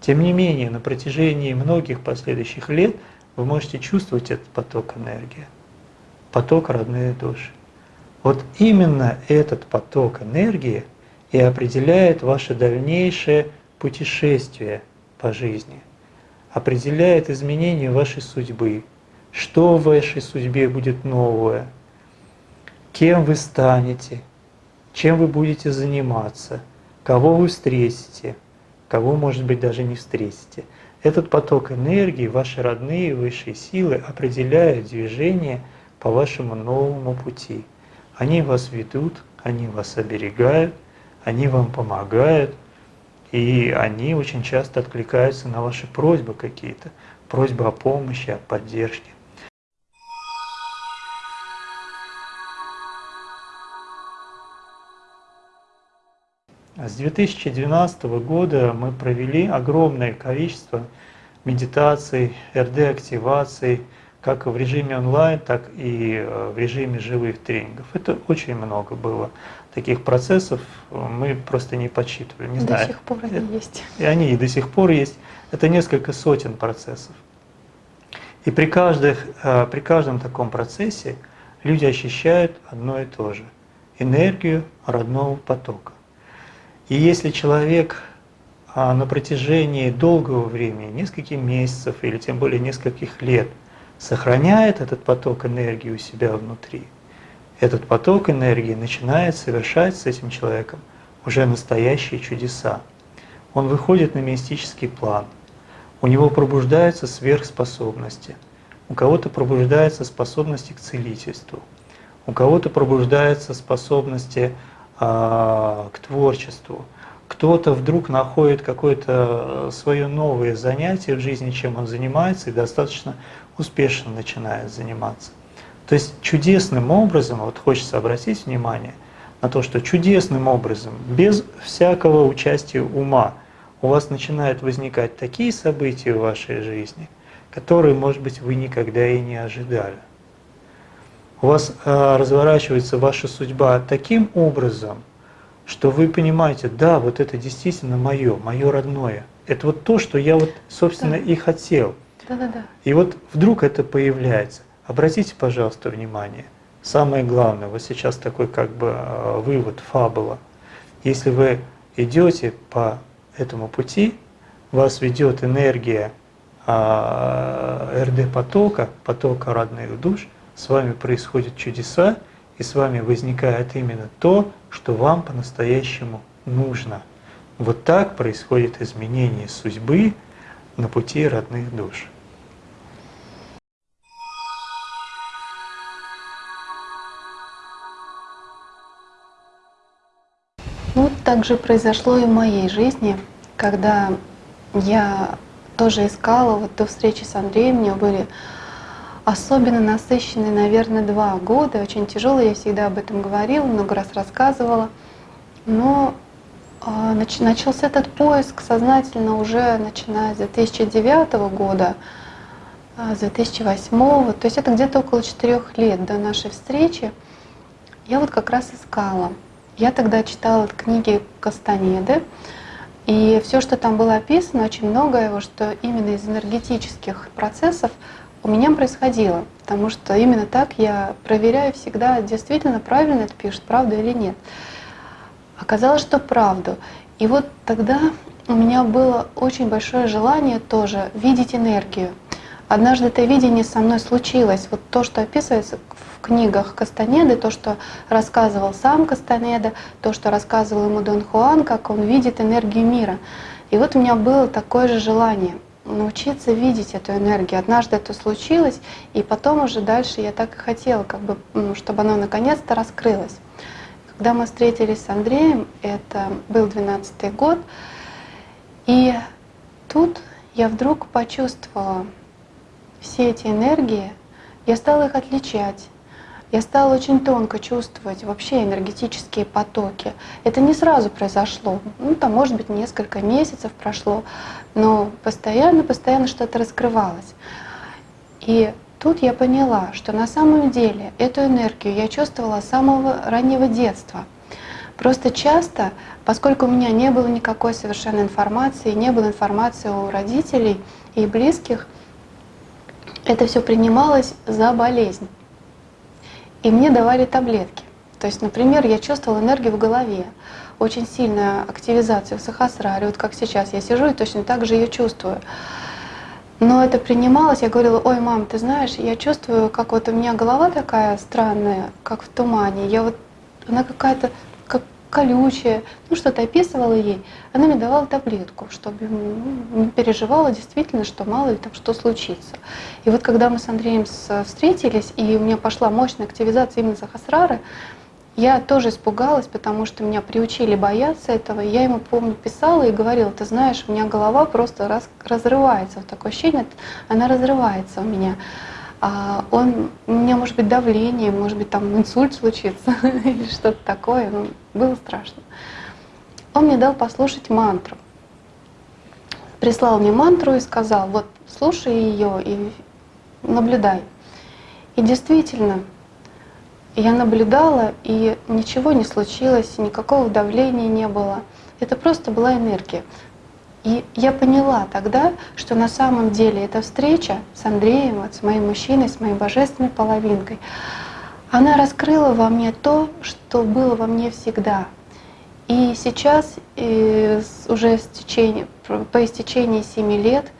Тем не менее, на протяжении многих последующих лет вы можете чувствовать этот поток энергии, поток родной души. Вот именно этот поток энергии и определяет ваше дальнейшее путешествие по жизни – определяет изменение вашей судьбы, что в вашей судьбе будет новое, кем вы станете, чем вы будете заниматься, кого вы встретите, кого, может быть, даже не встретите. Этот поток энергии, ваши родные высшие силы определяют движение по вашему новому пути. Они вас ведут, они вас оберегают, они вам помогают – и они очень часто откликаются на ваши просьбы какие-то, просьбы о помощи, о поддержке. С 2012 года мы провели огромное количество медитаций, РД-активаций, как в режиме онлайн, так и э, в режиме живых тренингов. Это очень много было таких процессов, мы просто не подсчитывали. Не до знаю. сих пор они есть. И они и до сих пор есть. Это несколько сотен процессов. И при, каждых, э, при каждом таком процессе люди ощущают одно и то же – энергию родного потока. И если человек а, на протяжении долгого времени, нескольких месяцев или тем более нескольких лет – сохраняет этот поток энергии у себя внутри, этот поток энергии начинает совершать с этим человеком уже настоящие чудеса. Он выходит на мистический план, у него пробуждаются сверхспособности, у кого-то пробуждаются способности к целительству, у кого-то пробуждаются способности а, к творчеству. Кто-то вдруг находит какое-то свое новое занятие в жизни, чем он занимается, и достаточно успешно начинает заниматься. То есть чудесным образом, вот хочется обратить внимание на то, что чудесным образом, без всякого участия ума, у вас начинают возникать такие события в вашей жизни, которые, может быть, вы никогда и не ожидали. У вас э, разворачивается ваша судьба таким образом, что вы понимаете, да, вот это действительно мое, мое родное. Это вот то, что я вот, собственно, да. и хотел. Да, да, да. И вот вдруг это появляется. Обратите, пожалуйста, внимание. Самое главное, вот сейчас такой как бы э, вывод, фабула. Если вы идете по этому пути, вас ведет энергия РД-потока, потока родных душ, с вами происходят чудеса, и с вами возникает именно то, что вам по-настоящему нужно. Вот так происходит изменение судьбы на пути родных душ. Так же произошло и в моей жизни, когда я тоже искала, вот до встречи с Андреем у меня были особенно насыщенные, наверное, два года, очень тяжелые, я всегда об этом говорила, много раз рассказывала. Но нач, начался этот поиск сознательно уже начиная с 2009 года, э, с 2008, то есть это где-то около четырех лет до нашей встречи. Я вот как раз искала. Я тогда читала книги Кастанеды, и все, что там было описано, очень многое, что именно из энергетических процессов у меня происходило, потому что именно так я проверяю всегда, действительно правильно это пишет, правда или нет. Оказалось, что правду. И вот тогда у меня было очень большое желание тоже видеть энергию. Однажды это видение со мной случилось. Вот то, что описывается в книгах Кастанеды, то, что рассказывал сам Кастанеда, то, что рассказывал ему Дон Хуан, как он видит энергию мира. И вот у меня было такое же желание научиться видеть эту энергию. Однажды это случилось, и потом уже дальше я так и хотела, как бы, чтобы она наконец-то раскрылась. Когда мы встретились с Андреем, это был 12 год, и тут я вдруг почувствовала все эти энергии, я стала их отличать я стала очень тонко чувствовать вообще энергетические потоки. Это не сразу произошло, ну там может быть несколько месяцев прошло, но постоянно-постоянно что-то раскрывалось. И тут я поняла, что на самом деле эту энергию я чувствовала с самого раннего детства. Просто часто, поскольку у меня не было никакой совершенно информации, не было информации у родителей и близких, это все принималось за болезнь и мне давали таблетки. То есть, например, я чувствовала энергию в голове, очень сильная активизация в сахасраре, вот как сейчас я сижу и точно так же ее чувствую. Но это принималось, я говорила, ой, мам, ты знаешь, я чувствую, как вот у меня голова такая странная, как в тумане, я вот, она какая-то колючая, ну что-то описывала ей, она мне давала таблетку, чтобы ну, переживала действительно, что мало ли там что случится. И вот когда мы с Андреем встретились, и у меня пошла мощная активизация именно Захасрары, я тоже испугалась, потому что меня приучили бояться этого. Я ему, помню, писала и говорила, ты знаешь, у меня голова просто раз, разрывается. Вот такое ощущение, она разрывается у меня. А он, у меня может быть давление, может быть там инсульт случится или что-то такое, ну, было страшно. Он мне дал послушать мантру. Прислал мне мантру и сказал, вот слушай ее и наблюдай. И действительно, я наблюдала, и ничего не случилось, никакого давления не было. Это просто была энергия. И я поняла тогда, что на самом деле эта встреча с Андреем, вот, с моим мужчиной, с моей божественной половинкой, она раскрыла во мне то, что было во мне всегда. И сейчас, и уже с течение, по истечении семи лет,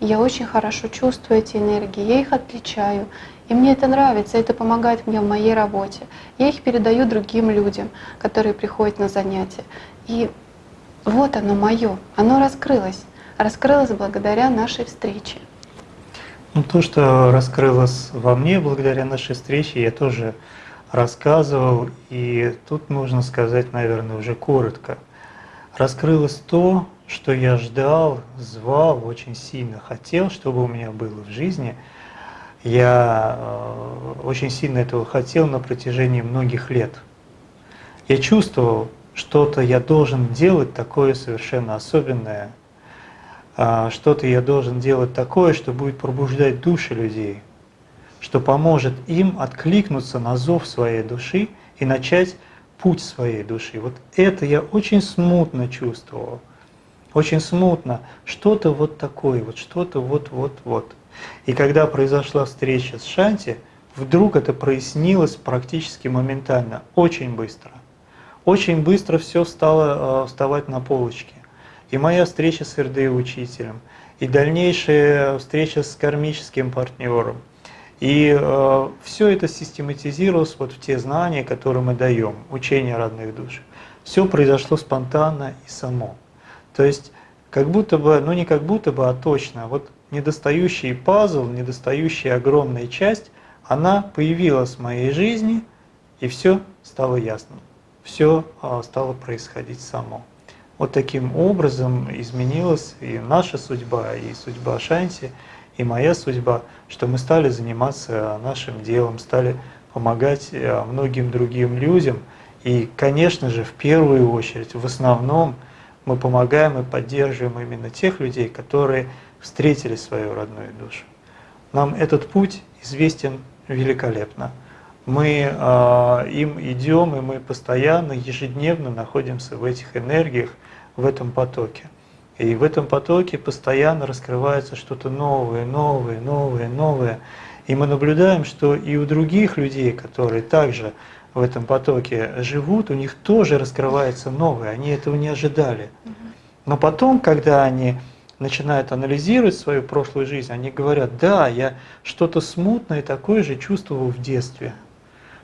я очень хорошо чувствую эти энергии, я их отличаю. И мне это нравится, это помогает мне в моей работе. Я их передаю другим людям, которые приходят на занятия. И вот оно мое, оно раскрылось. Раскрылось благодаря нашей встрече. Ну, то, что раскрылось во мне благодаря нашей встрече, я тоже рассказывал, и тут нужно сказать, наверное, уже коротко. Раскрылось то, что я ждал, звал, очень сильно хотел, чтобы у меня было в жизни. Я э, очень сильно этого хотел на протяжении многих лет. Я чувствовал, что-то я должен делать такое совершенно особенное, а, что-то я должен делать такое, что будет пробуждать души людей, что поможет им откликнуться на зов своей души и начать путь своей души. Вот это я очень смутно чувствовал, очень смутно, что-то вот такое, вот что-то вот-вот-вот. И когда произошла встреча с Шанти, вдруг это прояснилось практически моментально, очень быстро. Очень быстро все стало э, вставать на полочки и моя встреча с РД-учителем, и дальнейшая встреча с кармическим партнером. И э, все это систематизировалось вот в те знания, которые мы даем, учение родных душ. Все произошло спонтанно и само. То есть, как будто бы, ну не как будто бы, а точно, вот недостающий пазл, недостающая огромная часть, она появилась в моей жизни, и все стало ясным. Все э, стало происходить само. Вот таким образом изменилась и наша судьба, и судьба Шанти, и моя судьба, что мы стали заниматься нашим делом, стали помогать э, многим другим людям. И, конечно же, в первую очередь, в основном, мы помогаем и поддерживаем именно тех людей, которые встретили свою родную душу. Нам этот путь известен великолепно. Мы э, им идем, и мы постоянно, ежедневно находимся в этих энергиях, в этом потоке. И в этом потоке постоянно раскрывается что-то новое, новое, новое, новое. И мы наблюдаем, что и у других людей, которые также в этом потоке живут, у них тоже раскрывается новое, они этого не ожидали. Но потом, когда они начинают анализировать свою прошлую жизнь, они говорят, да, я что-то смутное такое же чувствовал в детстве.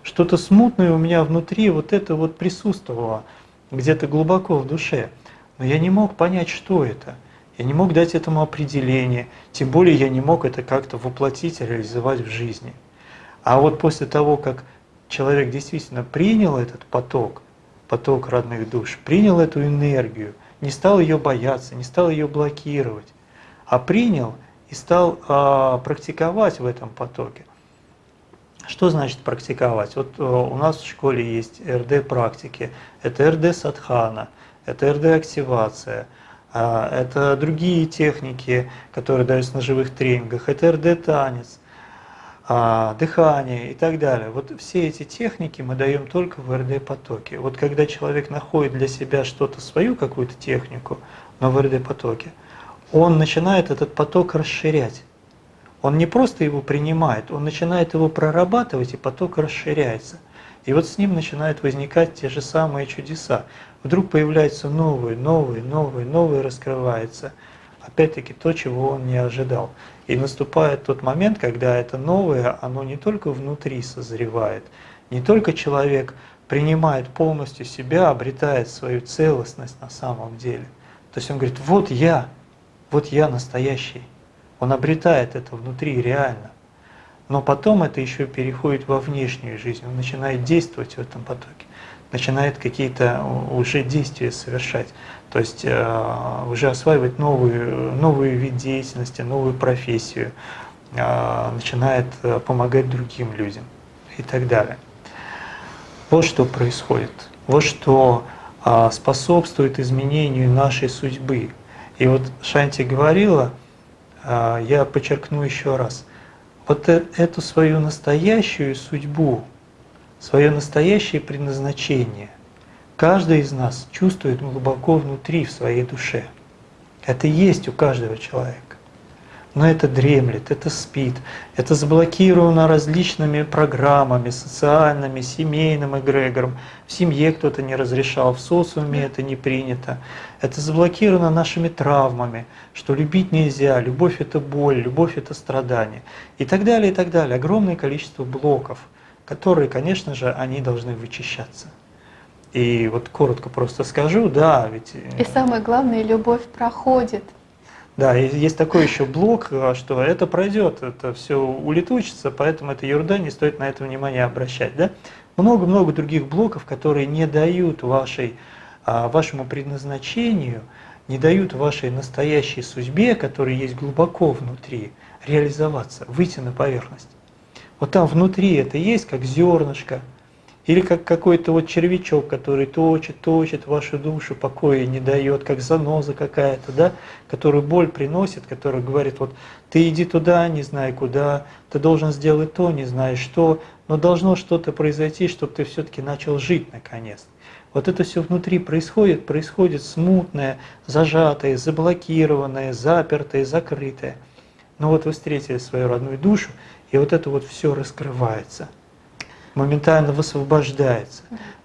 Что-то смутное у меня внутри вот это вот присутствовало, где-то глубоко в душе. Но я не мог понять, что это. Я не мог дать этому определение, тем более я не мог это как-то воплотить, реализовать в жизни. А вот после того, как человек действительно принял этот поток, поток родных душ, принял эту энергию, не стал ее бояться, не стал ее блокировать, а принял и стал а, практиковать в этом потоке. Что значит практиковать? Вот а, у нас в школе есть РД-практики, это РД-садхана – это РД-активация, а, это другие техники, которые даются на живых тренингах, это РД-танец, а, дыхание и так далее. Вот все эти техники мы даем только в РД-потоке. Вот когда человек находит для себя что-то, свою какую-то технику, но в РД-потоке, он начинает этот поток расширять. Он не просто его принимает, он начинает его прорабатывать, и поток расширяется. И вот с ним начинают возникать те же самые чудеса. Вдруг появляется новый, новый, новый, новый раскрывается. Опять-таки то, чего он не ожидал. И наступает тот момент, когда это новое, оно не только внутри созревает, не только человек принимает полностью себя, обретает свою целостность на самом деле. То есть он говорит, вот я, вот я настоящий. Он обретает это внутри реально. Но потом это еще переходит во внешнюю жизнь, он начинает действовать в этом потоке, начинает какие-то уже действия совершать, то есть э, уже осваивать новую, новый вид деятельности, новую профессию, э, начинает э, помогать другим людям и так далее. Вот что происходит, вот что способствует изменению нашей судьбы. И вот Шанти говорила, я подчеркну еще раз – вот э, эту свою настоящую судьбу, свое настоящее предназначение каждый из нас чувствует глубоко внутри, в своей душе. Это есть у каждого человека. Но это дремлет, это спит, это заблокировано различными программами, социальными, семейным эгрегором. В семье кто-то не разрешал, в социуме это не принято. Это заблокировано нашими травмами, что любить нельзя, любовь это боль, любовь это страдание. И так далее, и так далее. Огромное количество блоков, которые, конечно же, они должны вычищаться. И вот коротко просто скажу, да, ведь... И самое главное, любовь проходит. Да, и есть такой еще блок, а, что это пройдет, это все улетучится, поэтому это ерунда, не стоит на это внимание обращать. Да? много-много других блоков, которые не дают вашей, а, вашему предназначению, не дают вашей настоящей судьбе, которая есть глубоко внутри, реализоваться, выйти на поверхность. Вот там внутри это есть, как зернышко, или как какой-то вот червячок, который точит, точит вашу душу, покоя не дает, как заноза какая-то, да, которую боль приносит, которая говорит, вот ты иди туда, не знаю куда, ты должен сделать то, не знаешь что, но должно что-то произойти, чтобы ты все-таки начал жить наконец. Вот это все внутри происходит, происходит смутное, зажатое, заблокированное, запертое, закрытое. Но вот вы встретили свою родную душу, и вот это вот все раскрывается – моментально высвобождается.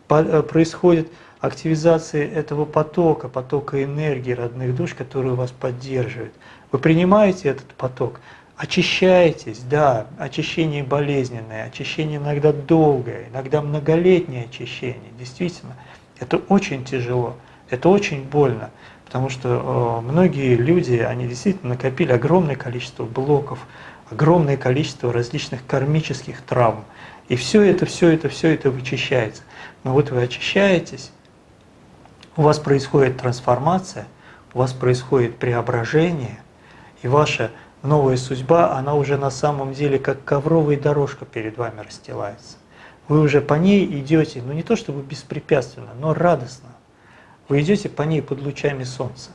Э, происходит активизация этого потока, потока энергии родных душ, которые вас поддерживают. Вы принимаете этот поток, очищаетесь, да, очищение болезненное, очищение иногда долгое, иногда многолетнее очищение, действительно, это очень тяжело, это очень больно, потому что э, многие люди, они действительно накопили огромное количество блоков, огромное количество различных кармических травм, и все это, все это, все это вычищается. Но вот вы очищаетесь, у вас происходит трансформация, у вас происходит преображение, и ваша новая судьба, она уже на самом деле как ковровая дорожка перед вами расстилается. Вы уже по ней идете, ну не то чтобы беспрепятственно, но радостно. Вы идете по ней под лучами солнца.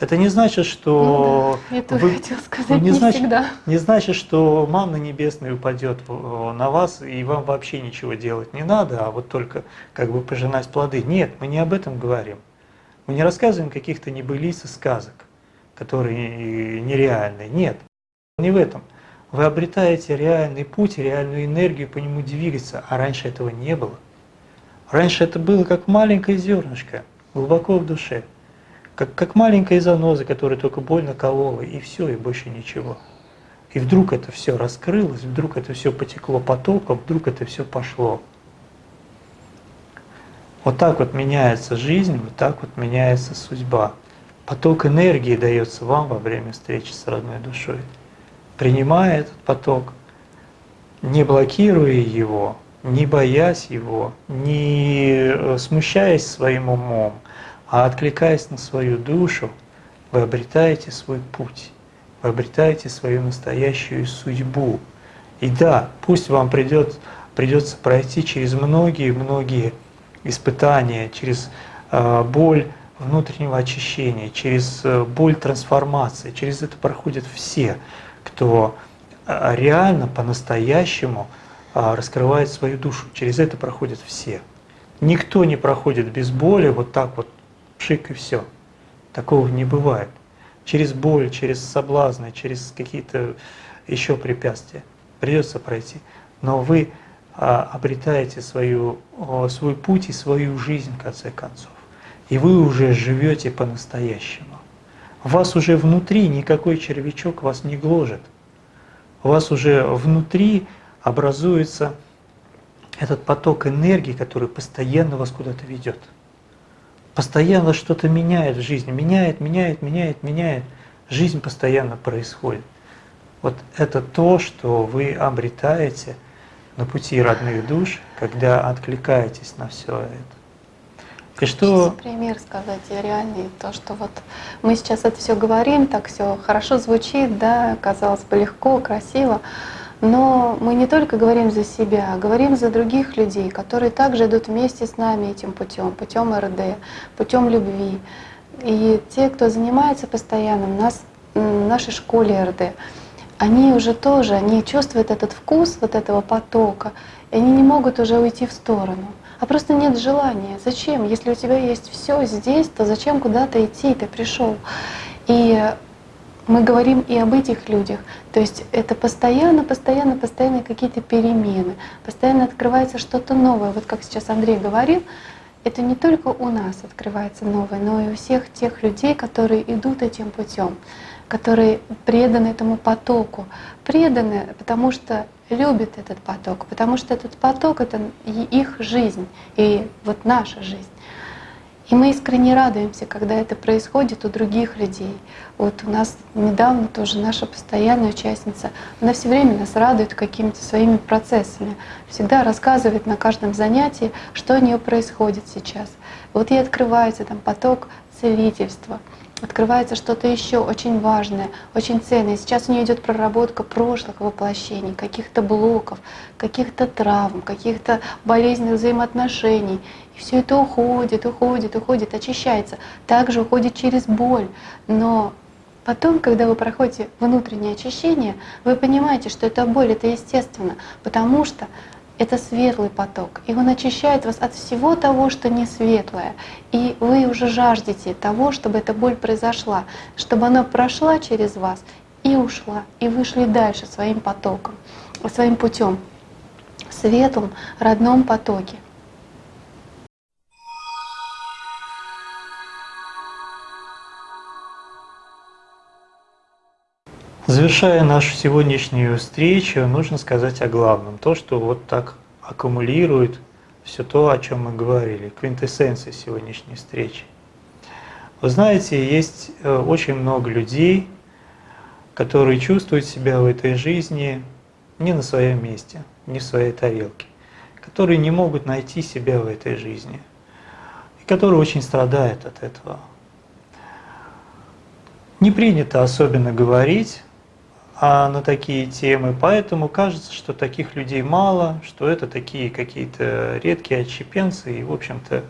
Это не значит, что ну, да, я тоже вы, хотела сказать, не, не значит, всегда. Не значит, что манна небесная упадет на вас, и вам вообще ничего делать не надо, а вот только как бы пожинать плоды. Нет, мы не об этом говорим. Мы не рассказываем каких-то небылиц и сказок, которые нереальные. Нет, не в этом. Вы обретаете реальный путь, реальную энергию по нему двигаться, а раньше этого не было. Раньше это было как маленькое зернышко, глубоко в душе как, как маленькая заноза, которая только больно колола, и все, и больше ничего. И вдруг это все раскрылось, вдруг это все потекло потоком, вдруг это все пошло. Вот так вот меняется жизнь, вот так вот меняется судьба. Поток энергии дается вам во время встречи с родной душой. Принимая этот поток, не блокируя его, не боясь его, не э, смущаясь своим умом, а откликаясь на свою душу, вы обретаете свой путь, вы обретаете свою настоящую судьбу. И да, пусть вам придет, придется пройти через многие-многие испытания, через э, боль внутреннего очищения, через э, боль трансформации, через это проходят все, кто э, реально по-настоящему э, раскрывает свою душу, через это проходят все. Никто не проходит без боли вот так вот пшик и все. Такого не бывает. Через боль, через соблазны, через какие-то еще препятствия придется пройти. Но вы а, обретаете свою, а, свой путь и свою жизнь в конце концов. И вы уже живете по-настоящему. Вас уже внутри никакой червячок вас не гложет. У вас уже внутри образуется этот поток энергии, который постоянно вас куда-то ведет постоянно что-то меняет в жизни, меняет, меняет, меняет, меняет. Жизнь постоянно происходит. Вот это то, что вы обретаете на пути родных душ, когда откликаетесь на все это. И что... пример сказать реальный, то, что вот мы сейчас это все говорим, так все хорошо звучит, да, казалось бы, легко, красиво, но мы не только говорим за себя, а говорим за других людей, которые также идут вместе с нами этим путем, путем РД, путем любви. И те, кто занимается постоянно в, нас, в нашей школе РД, они уже тоже, они чувствуют этот вкус вот этого потока, и они не могут уже уйти в сторону. А просто нет желания. Зачем? Если у тебя есть все здесь, то зачем куда-то идти? Ты пришел. И мы говорим и об этих людях. То есть это постоянно, постоянно, постоянно какие-то перемены, постоянно открывается что-то новое. Вот как сейчас Андрей говорил, это не только у нас открывается новое, но и у всех тех людей, которые идут этим путем, которые преданы этому потоку, преданы, потому что любят этот поток, потому что этот поток — это их жизнь, и вот наша жизнь. И мы искренне радуемся, когда это происходит у других людей. Вот у нас недавно тоже наша постоянная участница, она все время нас радует какими-то своими процессами, всегда рассказывает на каждом занятии, что у нее происходит сейчас. Вот ей открывается там поток целительства, открывается что-то еще очень важное, очень ценное. Сейчас у нее идет проработка прошлых воплощений, каких-то блоков, каких-то травм, каких-то болезненных взаимоотношений. Все это уходит, уходит, уходит, очищается. Также уходит через боль. Но Потом, когда вы проходите внутреннее очищение, вы понимаете, что эта боль — это естественно, потому что это светлый поток, и он очищает вас от всего того, что не светлое. И вы уже жаждете того, чтобы эта боль произошла, чтобы она прошла через вас и ушла, и вышли дальше своим потоком, своим путем, в светлом, родном потоке. Завершая нашу сегодняшнюю встречу, нужно сказать о главном. То, что вот так аккумулирует все то, о чем мы говорили, квинтэссенция сегодняшней встречи. Вы знаете, есть э, очень много людей, которые чувствуют себя в этой жизни не на своем месте, не в своей тарелке, которые не могут найти себя в этой жизни, и которые очень страдают от этого. Не принято особенно говорить на такие темы, поэтому кажется, что таких людей мало, что это такие какие-то редкие отщепенцы, и, в общем-то,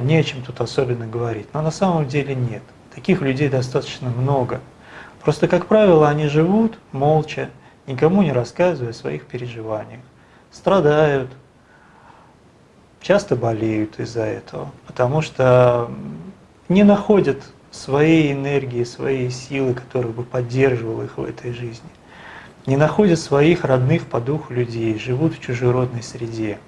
не о чем тут особенно говорить. Но на самом деле нет. Таких людей достаточно много. Просто, как правило, они живут молча, никому не рассказывая о своих переживаниях. Страдают, часто болеют из-за этого, потому что не находят своей энергии, своей силы, которая бы поддерживала их в этой жизни. Не находят своих родных по духу людей, живут в чужеродной среде.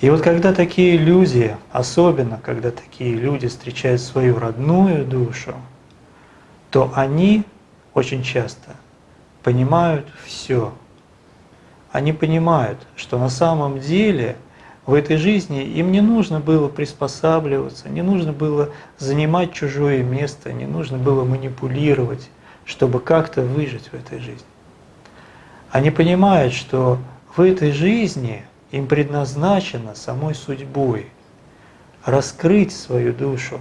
И вот когда такие люди, особенно когда такие люди встречают свою родную душу, то они очень часто понимают все. Они понимают, что на самом деле в этой жизни им не нужно было приспосабливаться, не нужно было занимать чужое место, не нужно было манипулировать, чтобы как-то выжить в этой жизни. Они понимают, что в этой жизни им предназначено самой судьбой раскрыть свою душу,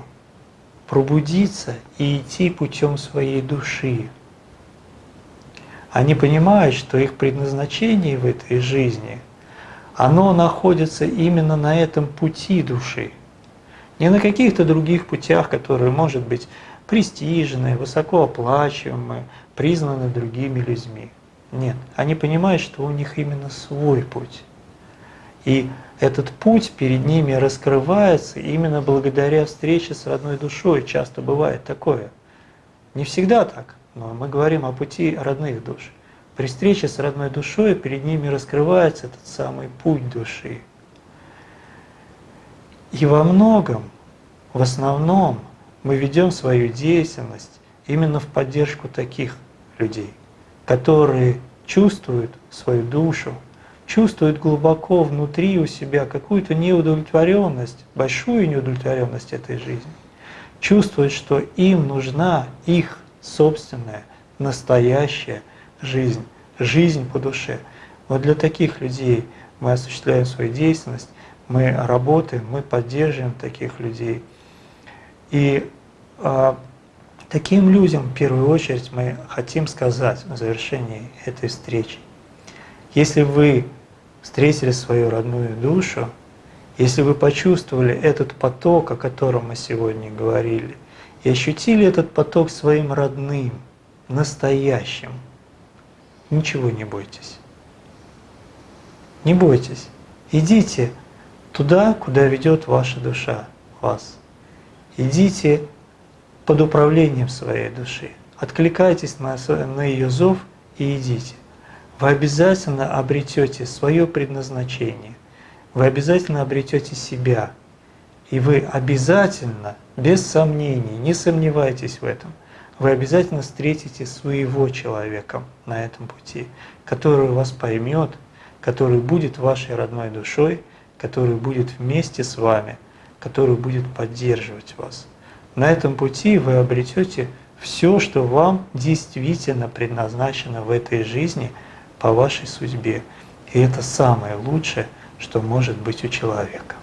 пробудиться и идти путем своей души. Они понимают, что их предназначение в этой жизни – оно находится именно на этом пути души. Не на каких-то других путях, которые, может быть, престижные, высокооплачиваемые, признаны другими людьми. Нет, они понимают, что у них именно свой путь. И этот путь перед ними раскрывается именно благодаря встрече с родной душой. Часто бывает такое. Не всегда так, но мы говорим о пути родных душ. При встрече с родной душой перед ними раскрывается этот самый путь души. И во многом, в основном, мы ведем свою деятельность именно в поддержку таких людей, которые чувствуют свою душу, чувствуют глубоко внутри у себя какую-то неудовлетворенность, большую неудовлетворенность этой жизни, чувствуют, что им нужна их собственная, настоящая жизнь, жизнь по душе. Вот для таких людей мы осуществляем свою деятельность, мы работаем, мы поддерживаем таких людей. И э, таким людям в первую очередь мы хотим сказать в завершении этой встречи. Если вы встретили свою родную душу, если вы почувствовали этот поток, о котором мы сегодня говорили, и ощутили этот поток своим родным, настоящим, ничего не бойтесь. Не бойтесь. Идите туда, куда ведет ваша душа вас. Идите под управлением своей души. Откликайтесь на, на ее зов и идите. Вы обязательно обретете свое предназначение. Вы обязательно обретете себя. И вы обязательно, без сомнений, не сомневайтесь в этом, вы обязательно встретите своего человека на этом пути, который вас поймет, который будет вашей родной душой, который будет вместе с вами, который будет поддерживать вас. На этом пути вы обретете все, что вам действительно предназначено в этой жизни по вашей судьбе. И это самое лучшее, что может быть у человека.